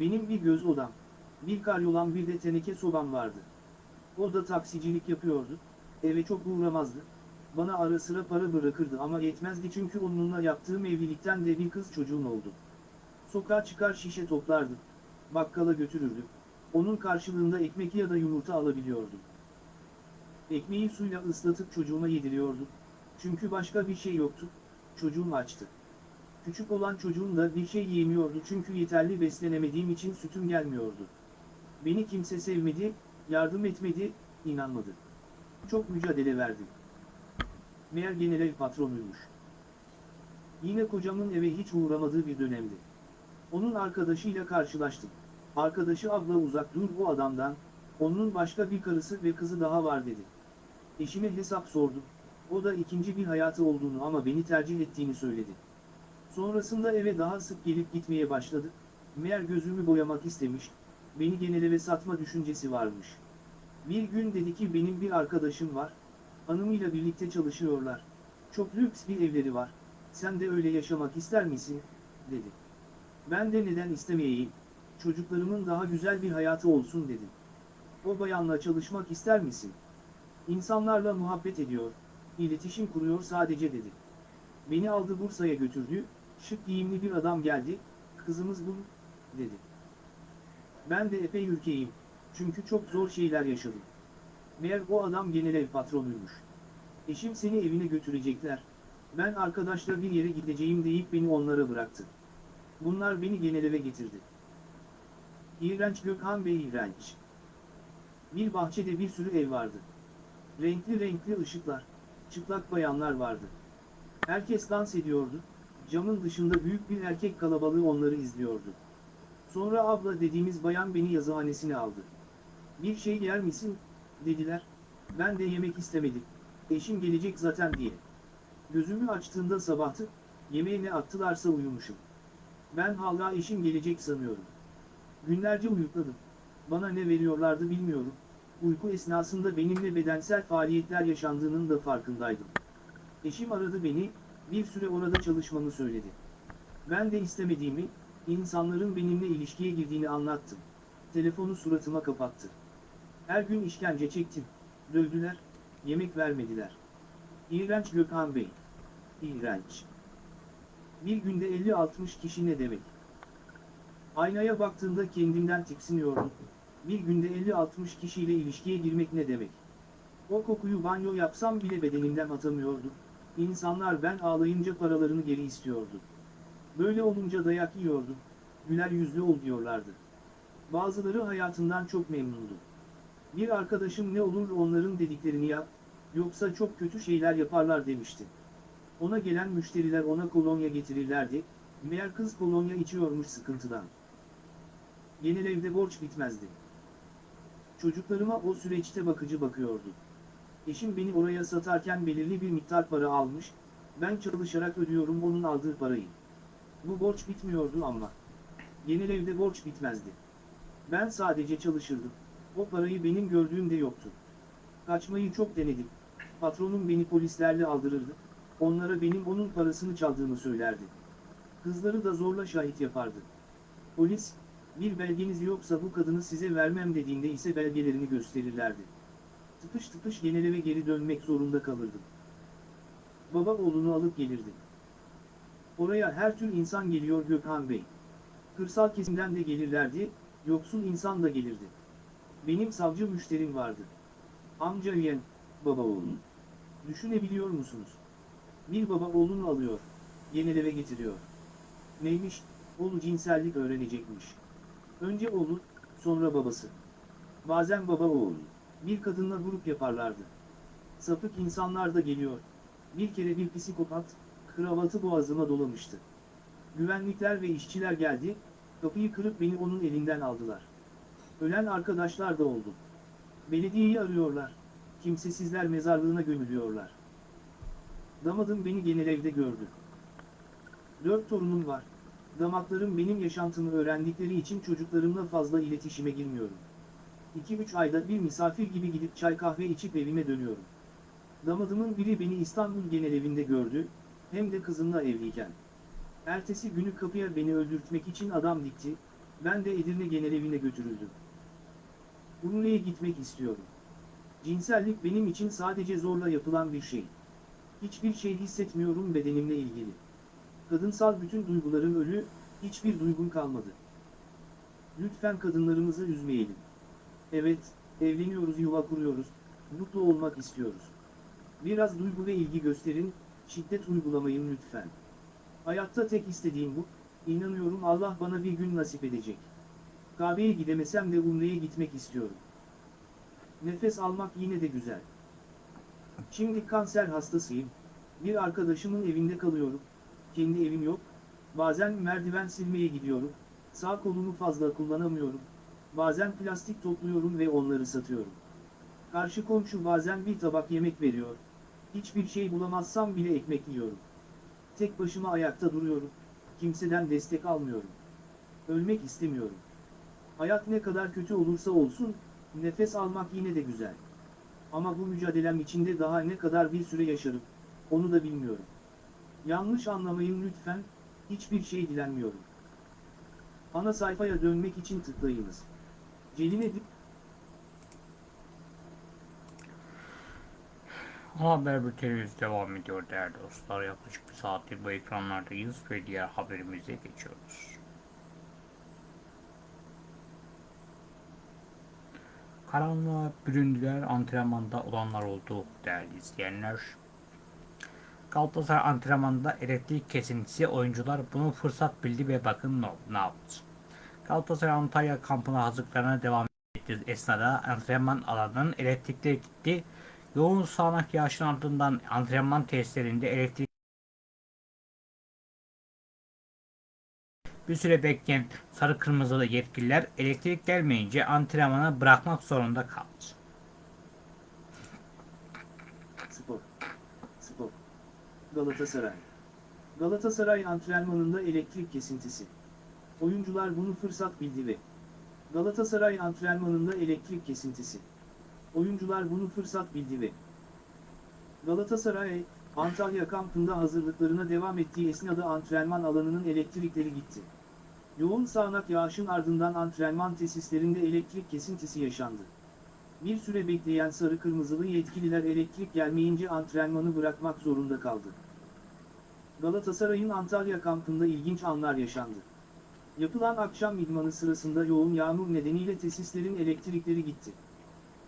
Benim bir göz odam, bir karyolam bir de teneke sobam vardı. O da taksicilik yapıyordu, eve çok uğramazdı. Bana ara sıra para bırakırdı ama yetmezdi çünkü onunla yaptığım evlilikten de bir kız çocuğum oldu. Sokağa çıkar şişe toplardı, bakkala götürürdü. Onun karşılığında ekmek ya da yumurta alabiliyordum. Ekmeği suyla ıslatıp çocuğuma yediriyordum. Çünkü başka bir şey yoktu, çocuğum açtı. Küçük olan çocuğum da bir şey yiyemiyordu çünkü yeterli beslenemediğim için sütüm gelmiyordu. Beni kimse sevmedi, yardım etmedi, inanmadı. Çok mücadele verdim. Meğer general patronuymuş. Yine kocamın eve hiç uğramadığı bir dönemdi. Onun arkadaşıyla karşılaştım. Arkadaşı abla uzak dur bu adamdan, onun başka bir karısı ve kızı daha var dedi. Eşime hesap sordum. O da ikinci bir hayatı olduğunu ama beni tercih ettiğini söyledi. Sonrasında eve daha sık gelip gitmeye başladı. Meğer gözümü boyamak istemiş, beni geneleve satma düşüncesi varmış. Bir gün dedi ki benim bir arkadaşım var, hanımıyla birlikte çalışıyorlar. Çok lüks bir evleri var, sen de öyle yaşamak ister misin, dedi. Ben de neden istemeyeyim, çocuklarımın daha güzel bir hayatı olsun dedim. O bayanla çalışmak ister misin? İnsanlarla muhabbet ediyor, iletişim kuruyor sadece dedi. Beni aldı Bursa'ya götürdü, şık giyimli bir adam geldi, kızımız bu, dedi. Ben de epey ürkeyim, çünkü çok zor şeyler yaşadım. Meğer o adam genel ev patronuymuş. Eşim seni evine götürecekler, ben arkadaşla bir yere gideceğim deyip beni onlara bıraktı. Bunlar beni genel eve getirdi. İğrenç Gökhan Bey iğrenç. Bir bahçede bir sürü ev vardı. Renkli renkli ışıklar, çıplak bayanlar vardı. Herkes dans ediyordu, camın dışında büyük bir erkek kalabalığı onları izliyordu. Sonra abla dediğimiz bayan beni yazıhanesine aldı. Bir şey yer misin, dediler, ben de yemek istemedim, eşim gelecek zaten diye. Gözümü açtığında sabahtı, yemeğe attılarsa uyumuşum. Ben hala eşim gelecek sanıyorum. Günlerce uyukladım. Bana ne veriyorlardı bilmiyorum. Uyku esnasında benimle bedensel faaliyetler yaşandığının da farkındaydım. Eşim aradı beni, bir süre orada çalışmamı söyledi. Ben de istemediğimi, insanların benimle ilişkiye girdiğini anlattım. Telefonu suratıma kapattı. Her gün işkence çektim. Dövdüler, yemek vermediler. İğrenç Gökhan Bey. İğrenç. Bir günde 50-60 kişi ne demek? Aynaya baktığımda kendimden tiksiniyordum. Bir günde 50-60 kişiyle ilişkiye girmek ne demek? O kokuyu banyo yapsam bile bedenimden atamıyordum. İnsanlar ben ağlayınca paralarını geri istiyordu. Böyle olunca dayak yiyordum. Güler yüzlü ol diyorlardı. Bazıları hayatından çok memnundu. Bir arkadaşım ne olur onların dediklerini yap, yoksa çok kötü şeyler yaparlar demişti. Ona gelen müşteriler ona kolonya getirirlerdi, meğer kız kolonya içiyormuş sıkıntıdan. Genel evde borç bitmezdi. Çocuklarıma o süreçte bakıcı bakıyordu. Eşim beni oraya satarken belirli bir miktar para almış, ben çalışarak ödüyorum onun aldığı parayı. Bu borç bitmiyordu ama. Genel evde borç bitmezdi. Ben sadece çalışırdım. O parayı benim gördüğümde yoktu. Kaçmayı çok denedim. Patronum beni polislerle aldırırdı. Onlara benim onun parasını çaldığımı söylerdi. Kızları da zorla şahit yapardı. Polis, bir belgeniz yoksa bu kadını size vermem dediğinde ise belgelerini gösterirlerdi. Tıpış tıpış genel eve geri dönmek zorunda kalırdım. Baba oğlunu alıp gelirdi. Oraya her tür insan geliyor Gökhan Bey. Kırsal kesimden de gelirlerdi, yoksul insan da gelirdi. Benim savcı müşterim vardı. Amca yeğen, baba oğlum. Düşünebiliyor musunuz? Bir baba oğlunu alıyor, genel eve getiriyor. Neymiş? Oğlu cinsellik öğrenecekmiş. Önce oğlu, sonra babası. Bazen baba oğul. Bir kadınla grup yaparlardı. Sapık insanlar da geliyor. Bir kere bir psikopat, kravatı boğazıma dolamıştı. Güvenlikler ve işçiler geldi, kapıyı kırıp beni onun elinden aldılar. Ölen arkadaşlar da oldu. Belediyeyi arıyorlar. Kimsesizler mezarlığına gömülüyorlar. Damadım beni genel evde gördü. Dört torunum var. Damatlarım benim yaşantımı öğrendikleri için çocuklarımla fazla iletişime girmiyorum. 2-3 ayda bir misafir gibi gidip çay kahve içip evime dönüyorum. Damadımın biri beni İstanbul genel evinde gördü, hem de kızımla evliyken. Ertesi günü kapıya beni öldürtmek için adam dikti, ben de Edirne genel evine götürüldüm. Urla'ya gitmek istiyorum. Cinsellik benim için sadece zorla yapılan bir şey. Hiçbir şey hissetmiyorum bedenimle ilgili. Kadınsal bütün duygularım ölü, hiçbir duygum kalmadı. Lütfen kadınlarımızı üzmeyelim. Evet, evleniyoruz, yuva kuruyoruz, mutlu olmak istiyoruz. Biraz duygu ve ilgi gösterin, şiddet uygulamayın lütfen. Hayatta tek istediğim bu, inanıyorum Allah bana bir gün nasip edecek. Kabe'ye gidemesem de Umre'ye gitmek istiyorum. Nefes almak yine de güzel. Şimdi kanser hastasıyım. Bir arkadaşımın evinde kalıyorum. Kendi evim yok. Bazen merdiven silmeye gidiyorum. Sağ kolumu fazla kullanamıyorum. Bazen plastik topluyorum ve onları satıyorum. Karşı komşu bazen bir tabak yemek veriyor. Hiçbir şey bulamazsam bile ekmek yiyorum. Tek başıma ayakta duruyorum. Kimseden destek almıyorum. Ölmek istemiyorum. Hayat ne kadar kötü olursa olsun, nefes almak yine de güzel. Ama bu mücadelem içinde daha ne kadar bir süre yaşarım, onu da bilmiyorum. Yanlış anlamayın lütfen, hiçbir şey dilenmiyorum. Ana sayfaya dönmek için tıklayınız. Celil Edip, Haber bültenimiz devam ediyor değerli dostlar. Yaklaşık bir saattir bu ekranlardayız ve diğer haberimize geçiyoruz. Karanlığa büründüler antrenmanda olanlar oldu değerli izleyenler. Galatasaray antrenmanında elektrik kesintisi oyuncular bunu fırsat bildi ve bakın ne, yaptı. Galatasaray Antalya kampına hazırlıklarına devam etti. Esnada antrenman alanının elektrikleri gitti. Yoğun sağanak yağışın ardından antrenman tesislerinde elektrik bir süre bekleyen sarı kırmızılı yetkililer elektrik gelmeyince antrenmanı bırakmak zorunda kaldı. Spor. Spor. Galatasaray. Galatasaray antrenmanında elektrik kesintisi. Oyuncular bunu fırsat bildi ve Galatasaray antrenmanında elektrik kesintisi. Oyuncular bunu fırsat bildi ve Galatasaray, Antalya kampında hazırlıklarına devam ettiği esnada antrenman alanının elektrikleri gitti. Yoğun sağanak yağışın ardından antrenman tesislerinde elektrik kesintisi yaşandı. Bir süre bekleyen sarı kırmızılı yetkililer elektrik gelmeyince antrenmanı bırakmak zorunda kaldı. Galatasaray'ın Antalya kampında ilginç anlar yaşandı. Yapılan akşam idmanı sırasında yoğun yağmur nedeniyle tesislerin elektrikleri gitti.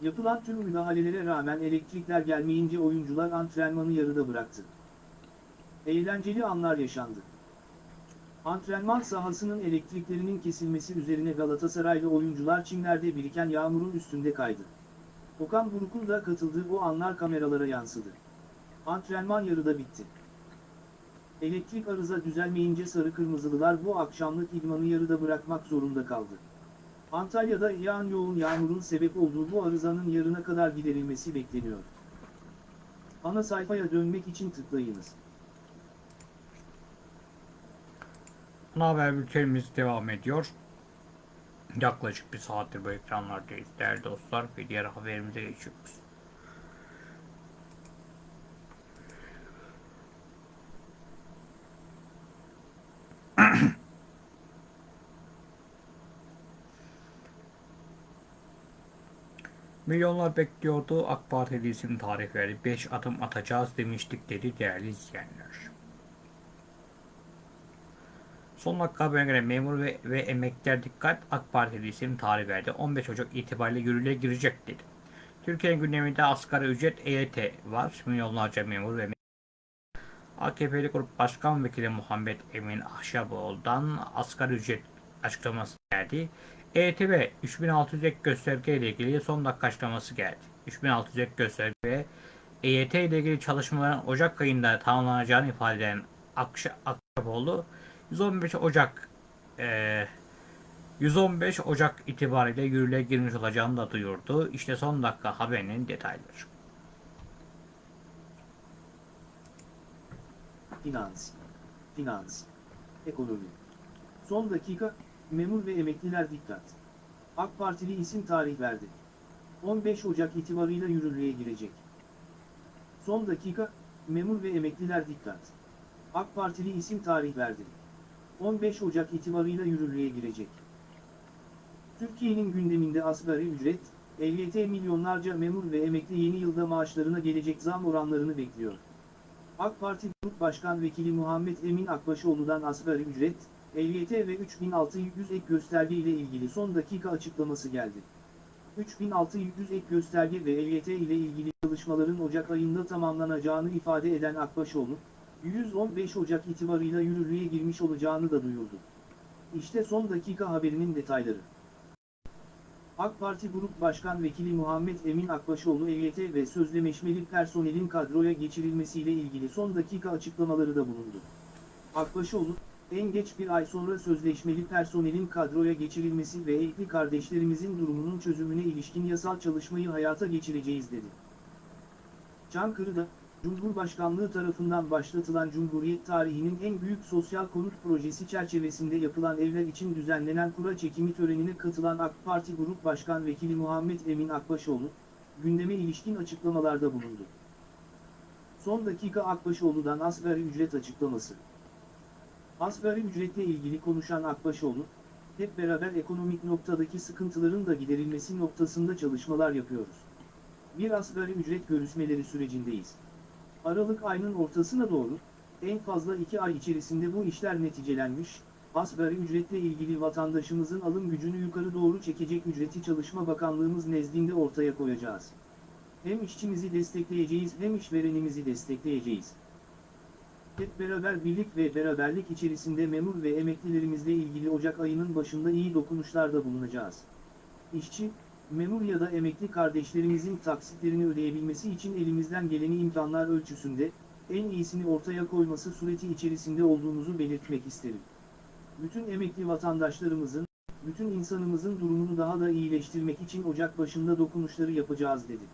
Yapılan tüm müdahalelere rağmen elektrikler gelmeyince oyuncular antrenmanı yarıda bıraktı. Eğlenceli anlar yaşandı. Antrenman sahasının elektriklerinin kesilmesi üzerine Galatasaraylı oyuncular çimlerde biriken yağmurun üstünde kaydı. Okan Buruk'un da katıldığı o anlar kameralara yansıdı. Antrenman yarıda bitti. Elektrik arıza düzelmeyince sarı kırmızılılar bu akşamlık idmanı yarıda bırakmak zorunda kaldı. Antalya'da yağan yoğun yağmurun sebep olduğu bu arızanın yarına kadar giderilmesi bekleniyor. Ana sayfaya dönmek için tıklayınız. Ana haber bültenimiz devam ediyor. Yaklaşık bir saattir bu ekranlardayız değerli dostlar ve diğer haberimize geçiyoruz. Milyonlar bekliyordu. AK Parti isim tarih verdi. 5 adım atacağız demiştik dedi değerli izleyenler. Son dakika haberine göre memur ve, ve emekliler dikkat AK Parti isim tarih verdi. 15 Ocak itibariyle yürürlüğe girecek dedi. Türkiye'nin gündeminde asgari ücret EYT var. Milyonlarca memur ve AKP'li Grup Başkan Vekili Muhammed Emin Ahşaboğlu'dan asgari ücret açıklaması geldi. EYT ve 3600 ek gösterge ile ilgili son dakika açıklaması geldi. 3600 ek gösterge ve EYT ile ilgili çalışmaların Ocak ayında tamamlanacağını ifade eden Akşa, Akşaboğlu 115 Ocak eee 115 Ocak itibariyle yürürlüğe girmiş olacağını da duyurdu. İşte son dakika haberinin detayları. Finans, finans, ekonomi. Son dakika, memur ve emekliler dikkat. AK Partili isim tarih verdi. 15 Ocak itibarıyla yürürlüğe girecek. Son dakika, memur ve emekliler dikkat. AK Partili isim tarih verdi. 15 Ocak itibarıyla yürürlüğe girecek. Türkiye'nin gündeminde asgari ücret, EYT milyonlarca memur ve emekli yeni yılda maaşlarına gelecek zam oranlarını bekliyor. AK Parti Grup Başkan Vekili Muhammed Emin Akbaşoğlu'dan asgari ücret, EYT ve 3600 ek gösterge ile ilgili son dakika açıklaması geldi. 3600 ek gösterge ve EYT ile ilgili çalışmaların Ocak ayında tamamlanacağını ifade eden Akbaşoğlu, 115 Ocak itibarıyla yürürlüğe girmiş olacağını da duyurdu. İşte son dakika haberinin detayları. AK Parti Grup Başkan Vekili Muhammed Emin Akbaşoğlu EYT ve sözleşmeli personelin kadroya geçirilmesiyle ilgili son dakika açıklamaları da bulundu. Akbaşoğlu, en geç bir ay sonra sözleşmeli personelin kadroya geçirilmesi ve evli kardeşlerimizin durumunun çözümüne ilişkin yasal çalışmayı hayata geçireceğiz dedi. Çankırı'da, Cumhurbaşkanlığı tarafından başlatılan Cumhuriyet tarihinin en büyük sosyal konut projesi çerçevesinde yapılan evler için düzenlenen kura çekimi törenine katılan AK Parti Grup Başkan Vekili Muhammed Emin Akbaşoğlu, gündeme ilişkin açıklamalarda bulundu. Son dakika Akbaşoğlu'dan asgari ücret açıklaması. Asgari ücretle ilgili konuşan Akbaşoğlu, hep beraber ekonomik noktadaki sıkıntıların da giderilmesi noktasında çalışmalar yapıyoruz. Bir asgari ücret görüşmeleri sürecindeyiz. Aralık ayının ortasına doğru, en fazla iki ay içerisinde bu işler neticelenmiş, asgari ücretle ilgili vatandaşımızın alım gücünü yukarı doğru çekecek ücreti Çalışma Bakanlığımız nezdinde ortaya koyacağız. Hem işçimizi destekleyeceğiz hem işverenimizi destekleyeceğiz. Hep beraber birlik ve beraberlik içerisinde memur ve emeklilerimizle ilgili Ocak ayının başında iyi dokunuşlarda bulunacağız. İşçi, memur ya da emekli kardeşlerimizin taksitlerini ödeyebilmesi için elimizden geleni imkanlar ölçüsünde, en iyisini ortaya koyması sureti içerisinde olduğumuzu belirtmek isterim. Bütün emekli vatandaşlarımızın, bütün insanımızın durumunu daha da iyileştirmek için Ocak başında dokunuşları yapacağız dedi.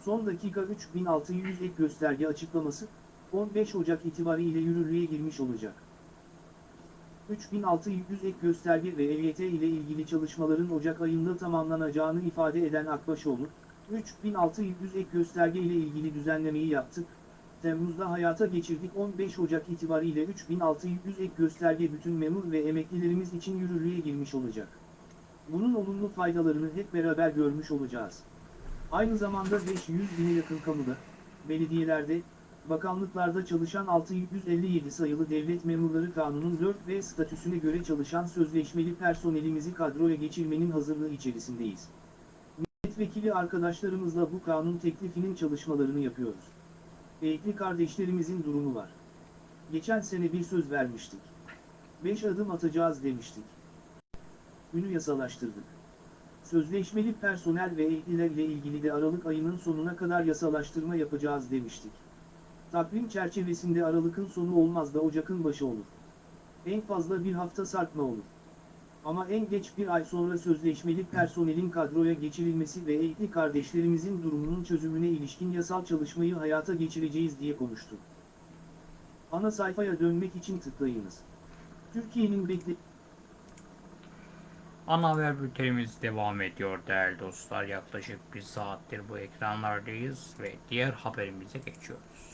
Son dakika 3600 ek gösterge açıklaması, 15 Ocak itibariyle yürürlüğe girmiş olacak. 3600 ek gösterge ve EYT ile ilgili çalışmaların Ocak ayında tamamlanacağını ifade eden Akbaşoğlu, 3600 ek gösterge ile ilgili düzenlemeyi yaptık, Temmuz'da hayata geçirdik 15 Ocak itibariyle 3600 ek gösterge bütün memur ve emeklilerimiz için yürürlüğe girmiş olacak. Bunun olumlu faydalarını hep beraber görmüş olacağız. Aynı zamanda 500 bine yakın kamuda, belediyelerde, bakanlıklarda çalışan 657 sayılı devlet memurları kanunun 4 ve statüsüne göre çalışan sözleşmeli personelimizi kadroya geçirmenin hazırlığı içerisindeyiz. Milletvekili arkadaşlarımızla bu kanun teklifinin çalışmalarını yapıyoruz. Eğitli kardeşlerimizin durumu var. Geçen sene bir söz vermiştik. 5 adım atacağız demiştik. Ünü yasalaştırdık. Sözleşmeli personel ve eğitliler ile ilgili de Aralık ayının sonuna kadar yasalaştırma yapacağız demiştik. Takvim çerçevesinde Aralık'ın sonu olmaz da Ocak'ın başı olur. En fazla bir hafta sarkma olur. Ama en geç bir ay sonra sözleşmeli personelin kadroya geçirilmesi ve eğitli kardeşlerimizin durumunun çözümüne ilişkin yasal çalışmayı hayata geçireceğiz diye konuştu. Ana sayfaya dönmek için tıklayınız. Türkiye'nin bekle... Ana haber bültenimiz devam ediyor değerli dostlar. Yaklaşık bir saattir bu ekranlardayız ve diğer haberimize geçiyoruz.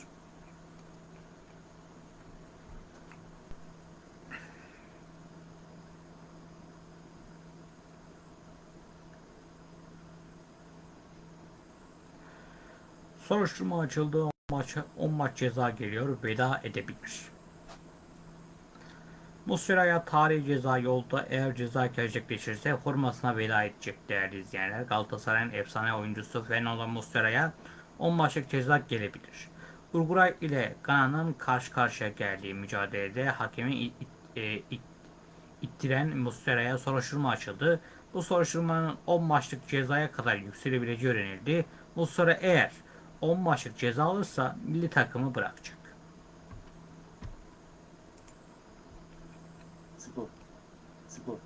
Soruşturma açıldı. 10 maç, 10 maç ceza geliyor. Veda edebilir. Muslera'ya tarihi ceza yolda eğer ceza gerçekleşirse formasına veda edecek değerli izleyenler. Galatasaray'ın efsane oyuncusu Fernando Muslera'ya 10 maçlık ceza gelebilir. Uruguay ile Gana'nın karşı karşıya geldiği mücadelede hakemi e, it, ittiren Muslera'ya soruşturma açıldı. Bu soruşturmanın 10 maçlık cezaya kadar yükselebileceği öğrenildi. Muslera eğer 10 maçlık ceza alırsa milli takımı bırakacak. Spor. Spor.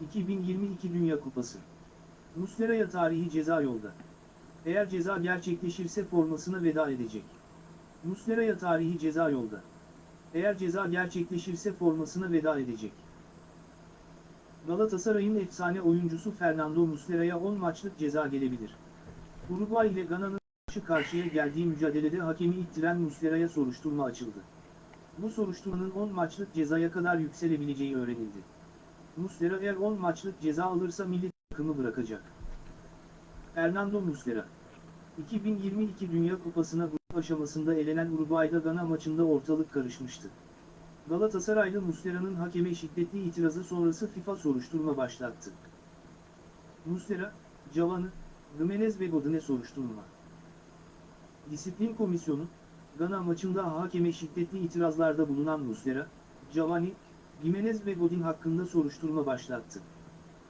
2022 Dünya Kupası. Muslera'ya tarihi ceza yolda. Eğer ceza gerçekleşirse formasına veda edecek. Muslera'ya tarihi ceza yolda. Eğer ceza gerçekleşirse formasına veda edecek. Galatasaray'ın efsane oyuncusu Fernando Muslera'ya 10 maçlık ceza gelebilir. Uruguay ile Gana'nın karşı karşıya geldiği mücadelede hakemi ittiren Muslera'ya soruşturma açıldı. Bu soruşturmanın 10 maçlık cezaya kadar yükselebileceği öğrenildi. Muslera eğer 10 maçlık ceza alırsa milli takımı bırakacak. Fernando Muslera 2022 Dünya Kupası'na grup aşamasında elenen Uruguay'da Gana maçında ortalık karışmıştı. Galatasaraylı Muslera'nın hakeme şiddetli itirazı sonrası FIFA soruşturma başlattı. Muslera, Cavani, Gimenez ve Godin'e soruşturma. Disiplin Komisyonu, Gana maçında hakeme şiddetli itirazlarda bulunan Muslera, Cavani, Gimenez ve Godin hakkında soruşturma başlattı.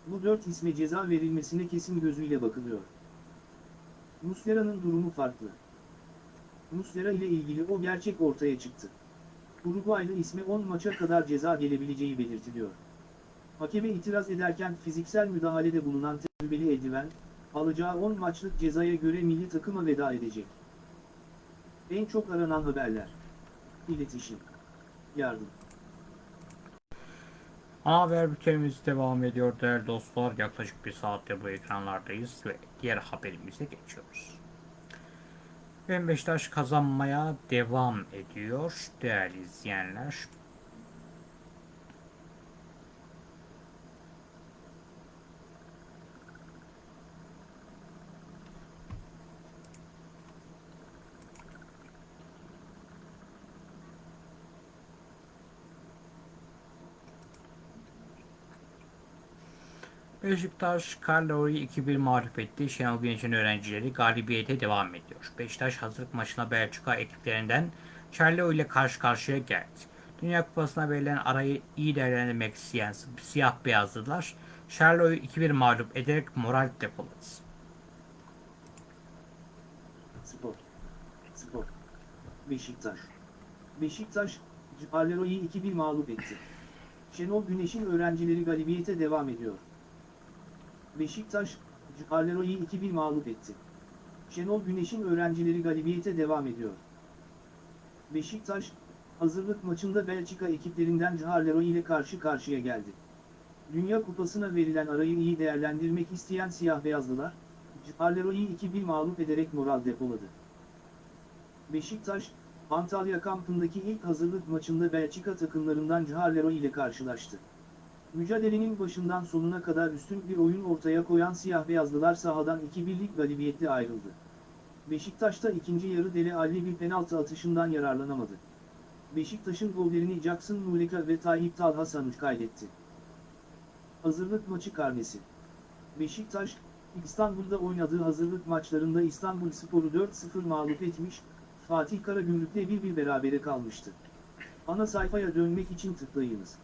Bu dört isme ceza verilmesine kesin gözüyle bakılıyor. Muslera'nın durumu farklı. Muslera ile ilgili o gerçek ortaya çıktı. Uruguaylı isme 10 maça kadar ceza gelebileceği belirtiliyor. Hakeme itiraz ederken fiziksel müdahalede bulunan tecrübeli eldiven, alacağı 10 maçlık cezaya göre milli takıma veda edecek. En çok aranan haberler. İletişim. Yardım. Haber bültenimiz devam ediyor değerli dostlar. Yaklaşık bir saattir bu ekranlardayız ve diğer haberimize geçiyoruz. Ben Beşiktaş kazanmaya devam ediyor değerli izleyenler. Beşiktaş Karlio'yu 2-1 mağlup etti. Şenol Güneş'in öğrencileri galibiyete devam ediyor. Beşiktaş hazırlık maçına Belçika ekiplerinden Charlio ile karşı karşıya geldi. Dünya Kupası'na verilen arayı iyi değerlendirmek isteyen siyah beyazlılar Charlio'yu 2-1 mağlup ederek moral depoladı. Spor. Spor. Beşiktaş. Beşiktaş, Ciparlero'yu 2-1 mağlup etti. Şenol Güneş'in öğrencileri galibiyete devam ediyor. Beşiktaş, Ciparlero'yu 2-1 mağlup etti. Şenol Güneş'in öğrencileri galibiyete devam ediyor. Beşiktaş, hazırlık maçında Belçika ekiplerinden Ciharlero ile karşı karşıya geldi. Dünya Kupası'na verilen arayı iyi değerlendirmek isteyen siyah beyazlılar, Ciparlero'yu 2-1 mağlup ederek moral depoladı. Beşiktaş, Antalya kampındaki ilk hazırlık maçında Belçika takımlarından Caharlero ile karşılaştı. Mücadelenin başından sonuna kadar üstün bir oyun ortaya koyan siyah beyazlılar sahadan 2-1'lik galibiyetle ayrıldı. Beşiktaş'ta ikinci yarı Dele Alli bir penaltı atışından yararlanamadı. Beşiktaş'ın gollerini Jackson Muleka ve Tayyip Talha Sanuç kaydetti. Hazırlık maçı karnesi. Beşiktaş, İstanbul'da oynadığı hazırlık maçlarında İstanbul Sporu 4-0 mağlup etmiş, Fatih Karagümrük'le bir bir berabere kalmıştı. Ana sayfaya dönmek için tıklayınız.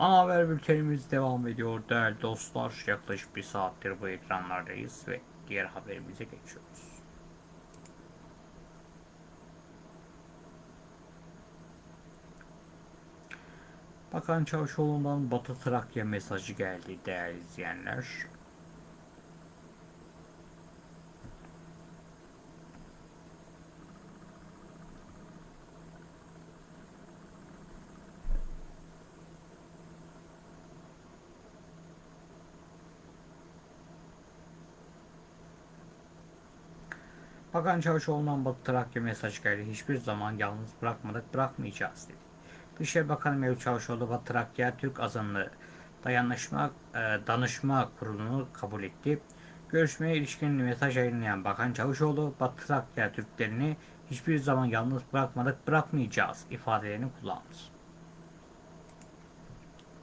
Ana haber bültenimiz devam ediyor değerli dostlar. Yaklaşık bir saattir bu ekranlardayız ve diğer haberimize geçiyoruz. Bakan Çavuşoğlu'ndan Batı Trakya mesajı geldi değerli izleyenler. Bakan Çavuşoğlu'ndan Batı Trakya mesajı geldi. Hiçbir zaman yalnız bırakmadık, bırakmayacağız dedi. Dışişleri Bakanı Mevlüt Çavuşoğlu Batı Trakya Türk azınlığı dayanışma e, danışma kurulunu kabul etti. Görüşmeye ilişkin mesaj yayınlayan Bakan Çavuşoğlu Batı Trakya Türklerini hiçbir zaman yalnız bırakmadık, bırakmayacağız ifadelerini kullandı.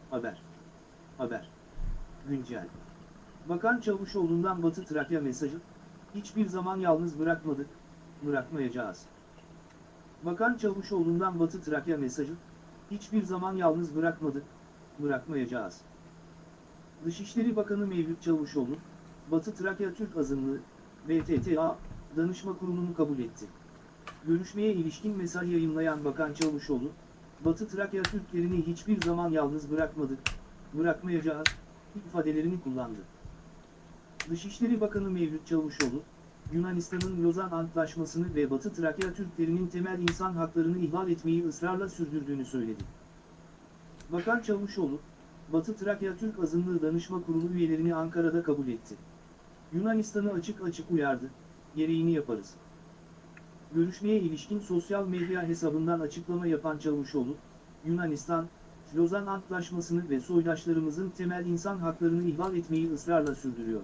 Haber. Haber. Güncel. Bakan Çavuşoğlu'ndan Batı Trakya mesajı, hiçbir zaman yalnız bırakmadık, bırakmayacağız. Bakan Çavuşoğlu'ndan Batı Trakya mesajı, hiçbir zaman yalnız bırakmadık, bırakmayacağız. Dışişleri Bakanı Mevlüt Çavuşoğlu, Batı Trakya Türk Azınlığı, BTTA, danışma kurulunu kabul etti. Görüşmeye ilişkin mesaj yayınlayan Bakan Çavuşoğlu, Batı Trakya Türklerini hiçbir zaman yalnız bırakmadık, bırakmayacağız, ifadelerini kullandı. Dışişleri Bakanı Mevlüt Çavuşoğlu, Yunanistan'ın Lozan Antlaşması'nı ve Batı Trakya Türklerinin temel insan haklarını ihlal etmeyi ısrarla sürdürdüğünü söyledi. Bakan Çavuşoğlu, Batı Trakya Türk Azınlığı Danışma Kurulu üyelerini Ankara'da kabul etti. Yunanistan'ı açık açık uyardı, gereğini yaparız. Görüşmeye ilişkin sosyal medya hesabından açıklama yapan Çavuşoğlu, Yunanistan, Lozan Antlaşması'nı ve soydaşlarımızın temel insan haklarını ihlal etmeyi ısrarla sürdürüyor.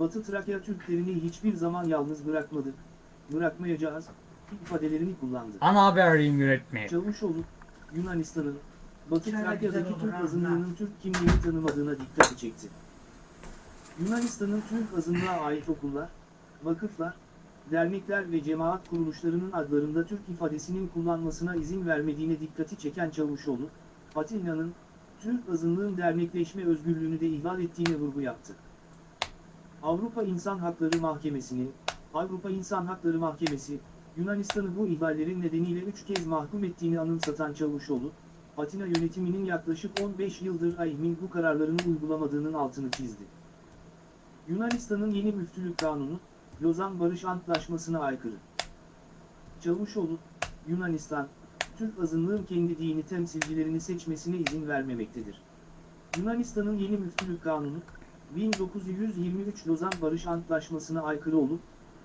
Batı Trakya Türklerini hiçbir zaman yalnız bırakmadık, bırakmayacağız, ifadelerini kullandı. Ana haberliğin yönetmeni. Çavuşoğlu, Yunanistan'ın, Batı Şöyle Trakya'daki Türk azınlığının Türk kimliğini tanımadığına dikkati çekti. Yunanistan'ın Türk azınlığa ait okullar, vakıflar, dernekler ve cemaat kuruluşlarının adlarında Türk ifadesinin kullanmasına izin vermediğine dikkati çeken Çavuşoğlu, Atina'nın, Türk azınlığın dernekleşme özgürlüğünü de ihlal ettiğine vurgu yaptı. Avrupa İnsan Hakları Mahkemesi'nin, Avrupa İnsan Hakları Mahkemesi, Yunanistan'ı bu ihlallerin nedeniyle üç kez mahkum ettiğini anımsatan Çavuşoğlu, Atina yönetiminin yaklaşık 15 yıldır AİHM'in bu kararlarını uygulamadığının altını çizdi. Yunanistan'ın yeni müftülük kanunu, Lozan Barış Antlaşması'na aykırı. Çavuşoğlu, Yunanistan, Türk azınlığın kendi dini temsilcilerini seçmesine izin vermemektedir. Yunanistan'ın yeni müftülük kanunu, 1923 Lozan Barış Antlaşması'na aykırı olup,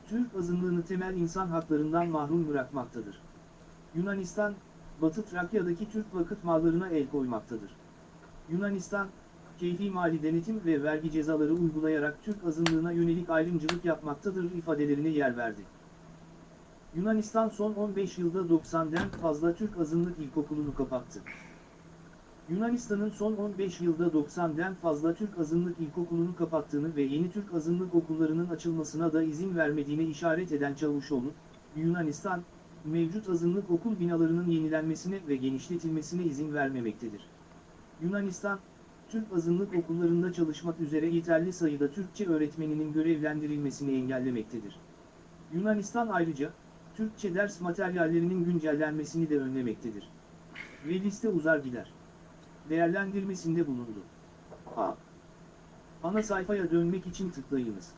Türk azınlığını temel insan haklarından mahrum bırakmaktadır. Yunanistan, Batı Trakya'daki Türk vakıf mallarına el koymaktadır. Yunanistan, keyfi mali denetim ve vergi cezaları uygulayarak Türk azınlığına yönelik ayrımcılık yapmaktadır ifadelerine yer verdi. Yunanistan son 15 yılda 90'den fazla Türk azınlık ilkokulunu kapattı. Yunanistan'ın son 15 yılda 90'den fazla Türk azınlık ilkokulunu kapattığını ve yeni Türk azınlık okullarının açılmasına da izin vermediğine işaret eden Çavuşoğlu, Yunanistan, mevcut azınlık okul binalarının yenilenmesine ve genişletilmesine izin vermemektedir. Yunanistan, Türk azınlık okullarında çalışmak üzere yeterli sayıda Türkçe öğretmeninin görevlendirilmesini engellemektedir. Yunanistan ayrıca, Türkçe ders materyallerinin güncellenmesini de önlemektedir. Ve liste uzar gider. Değerlendirmesinde bulundu. A. Ana sayfaya dönmek için tıklayınız.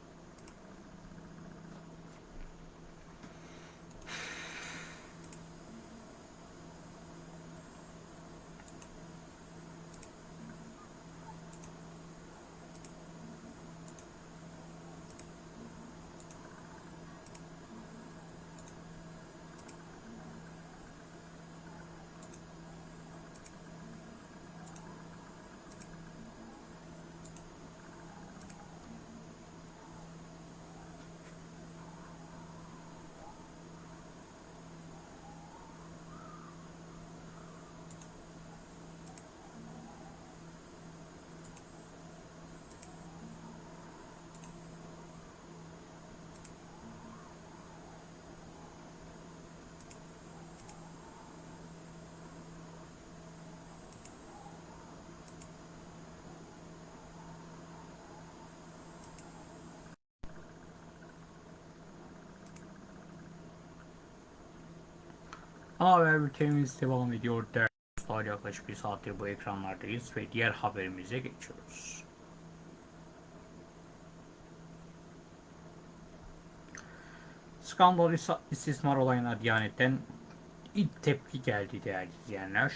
Ana haber bültenimiz devam ediyor. Değerli yaklaşık bir saattir bu ekranlardayız ve diğer haberimize geçiyoruz. Skandal is- istismar olayına Diyanet'ten ilk tepki geldi değerli izleyenler.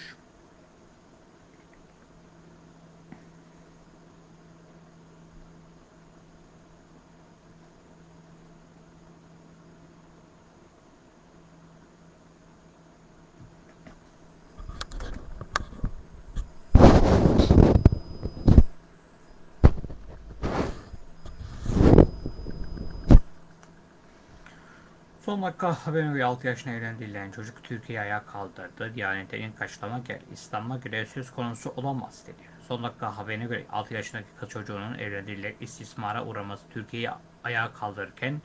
Son dakika haberin ve 6 yaşına evlendirilen çocuk Türkiye'ye ayağa kaldırdı. Diyanet'ten ilk açıklama geldi. İslam'a göre söz konusu olamaz dedi. Son dakika haberine göre 6 yaşındaki kız çocuğunun evlendirilerek istismara uğraması Türkiye'yi ayağa kaldırırken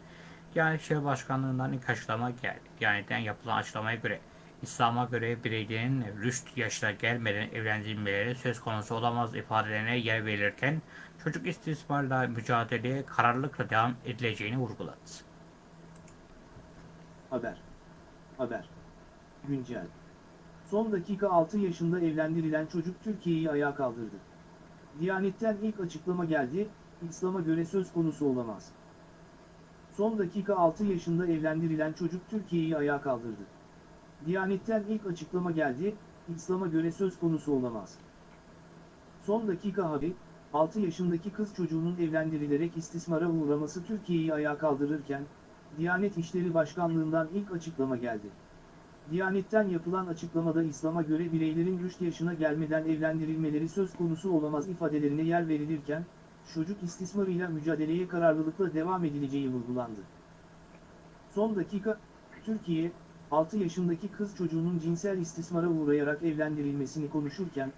Diyanet İşleri Başkanlığı'ndan ilk açıklama geldi. Diyanet'ten yapılan açıklamaya göre İslam'a göre bireylerin rüşt yaşına gelmeden evlendirilmeleri söz konusu olamaz ifadelerine yer verilirken çocuk istismarla mücadeleye kararlılıkla devam edileceğini vurguladı. Haber. Haber. Güncel. Son dakika 6 yaşında evlendirilen çocuk Türkiye'yi ayağa kaldırdı. Diyanet'ten ilk açıklama geldi, İslam'a göre söz konusu olamaz. Son dakika 6 yaşında evlendirilen çocuk Türkiye'yi ayağa kaldırdı. Diyanet'ten ilk açıklama geldi, İslam'a göre söz konusu olamaz. Son dakika haber, 6 yaşındaki kız çocuğunun evlendirilerek istismara uğraması Türkiye'yi ayağa kaldırırken, Diyanet İşleri Başkanlığı'ndan ilk açıklama geldi. Diyanet'ten yapılan açıklamada İslam'a göre bireylerin rüşt yaşına gelmeden evlendirilmeleri söz konusu olamaz ifadelerine yer verilirken, çocuk istismarıyla mücadeleye kararlılıkla devam edileceği vurgulandı. Son dakika, Türkiye, 6 yaşındaki kız çocuğunun cinsel istismara uğrayarak evlendirilmesini konuşurken,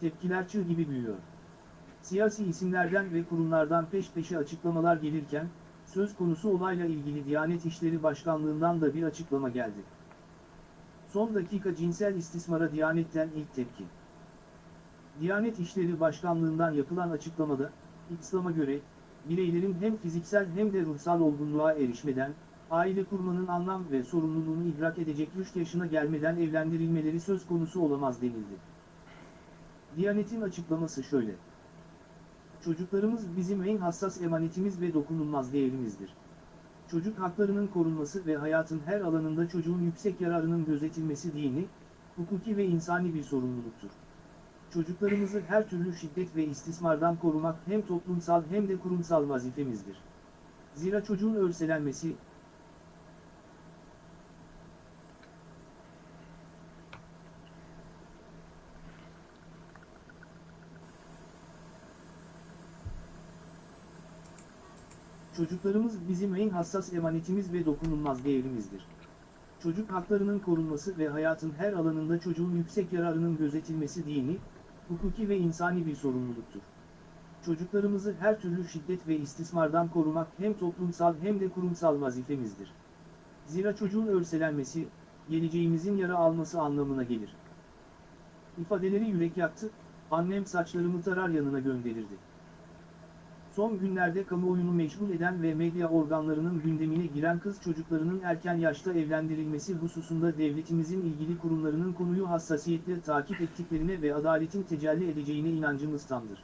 tepkiler çığ gibi büyüyor. Siyasi isimlerden ve kurumlardan peş peşe açıklamalar gelirken, söz konusu olayla ilgili Diyanet İşleri Başkanlığı'ndan da bir açıklama geldi. Son dakika cinsel istismara Diyanet'ten ilk tepki. Diyanet İşleri Başkanlığı'ndan yapılan açıklamada, İslam'a göre, bireylerin hem fiziksel hem de ruhsal olgunluğa erişmeden, aile kurmanın anlam ve sorumluluğunu idrak edecek rüşt yaşına gelmeden evlendirilmeleri söz konusu olamaz denildi. Diyanet'in açıklaması şöyle. Çocuklarımız bizim en hassas emanetimiz ve dokunulmaz değerimizdir. Çocuk haklarının korunması ve hayatın her alanında çocuğun yüksek yararının gözetilmesi dini, hukuki ve insani bir sorumluluktur. Çocuklarımızı her türlü şiddet ve istismardan korumak hem toplumsal hem de kurumsal vazifemizdir. Zira çocuğun örselenmesi, Çocuklarımız bizim en hassas emanetimiz ve dokunulmaz değerimizdir. Çocuk haklarının korunması ve hayatın her alanında çocuğun yüksek yararının gözetilmesi dini, hukuki ve insani bir sorumluluktur. Çocuklarımızı her türlü şiddet ve istismardan korumak hem toplumsal hem de kurumsal vazifemizdir. Zira çocuğun örselenmesi, geleceğimizin yara alması anlamına gelir. İfadeleri yürek yaktı, annem saçlarımı tarar yanına gönderirdi. Son günlerde kamuoyunu meşgul eden ve medya organlarının gündemine giren kız çocuklarının erken yaşta evlendirilmesi hususunda devletimizin ilgili kurumlarının konuyu hassasiyetle takip ettiklerine ve adaletin tecelli edeceğine inancımız tamdır.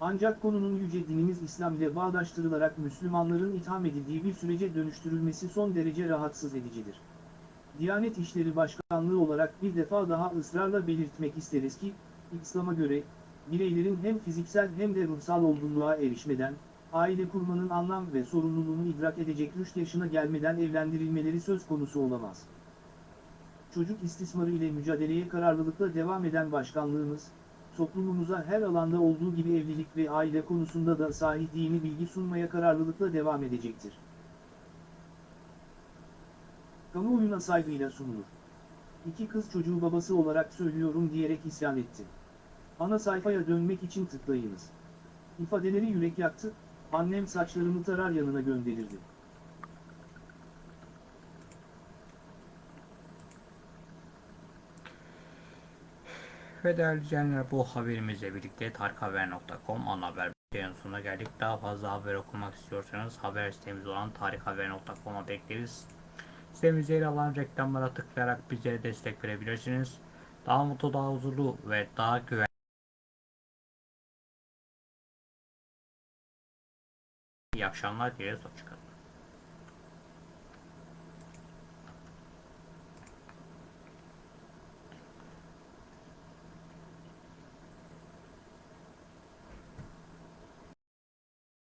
Ancak konunun yüce dinimiz İslam ile bağdaştırılarak Müslümanların itham edildiği bir sürece dönüştürülmesi son derece rahatsız edicidir. Diyanet İşleri Başkanlığı olarak bir defa daha ısrarla belirtmek isteriz ki, İslam'a göre, bireylerin hem fiziksel hem de ruhsal olgunluğa erişmeden, aile kurmanın anlam ve sorumluluğunu idrak edecek rüşt yaşına gelmeden evlendirilmeleri söz konusu olamaz. Çocuk istismarı ile mücadeleye kararlılıkla devam eden başkanlığımız, toplumumuza her alanda olduğu gibi evlilik ve aile konusunda da sahih dini bilgi sunmaya kararlılıkla devam edecektir. Kamuoyuna saygıyla sunulur. İki kız çocuğu babası olarak söylüyorum diyerek isyan etti. Ana sayfaya dönmek için tıklayınız. İfadeleri yürek yaktı, annem saçlarımı tarar yanına gönderirdi. Ve değerli izleyenler bu haberimizle birlikte tarikhaber.com ana haber bültenin sonuna geldik. Daha fazla haber okumak istiyorsanız haber sitemiz olan tarikhaber.com'a bekleriz. Sitemizde yer alan reklamlara tıklayarak bizlere destek verebilirsiniz. Daha mutlu, daha huzurlu ve daha güvenli İyi akşamlar dileriz. Hoşçakalın.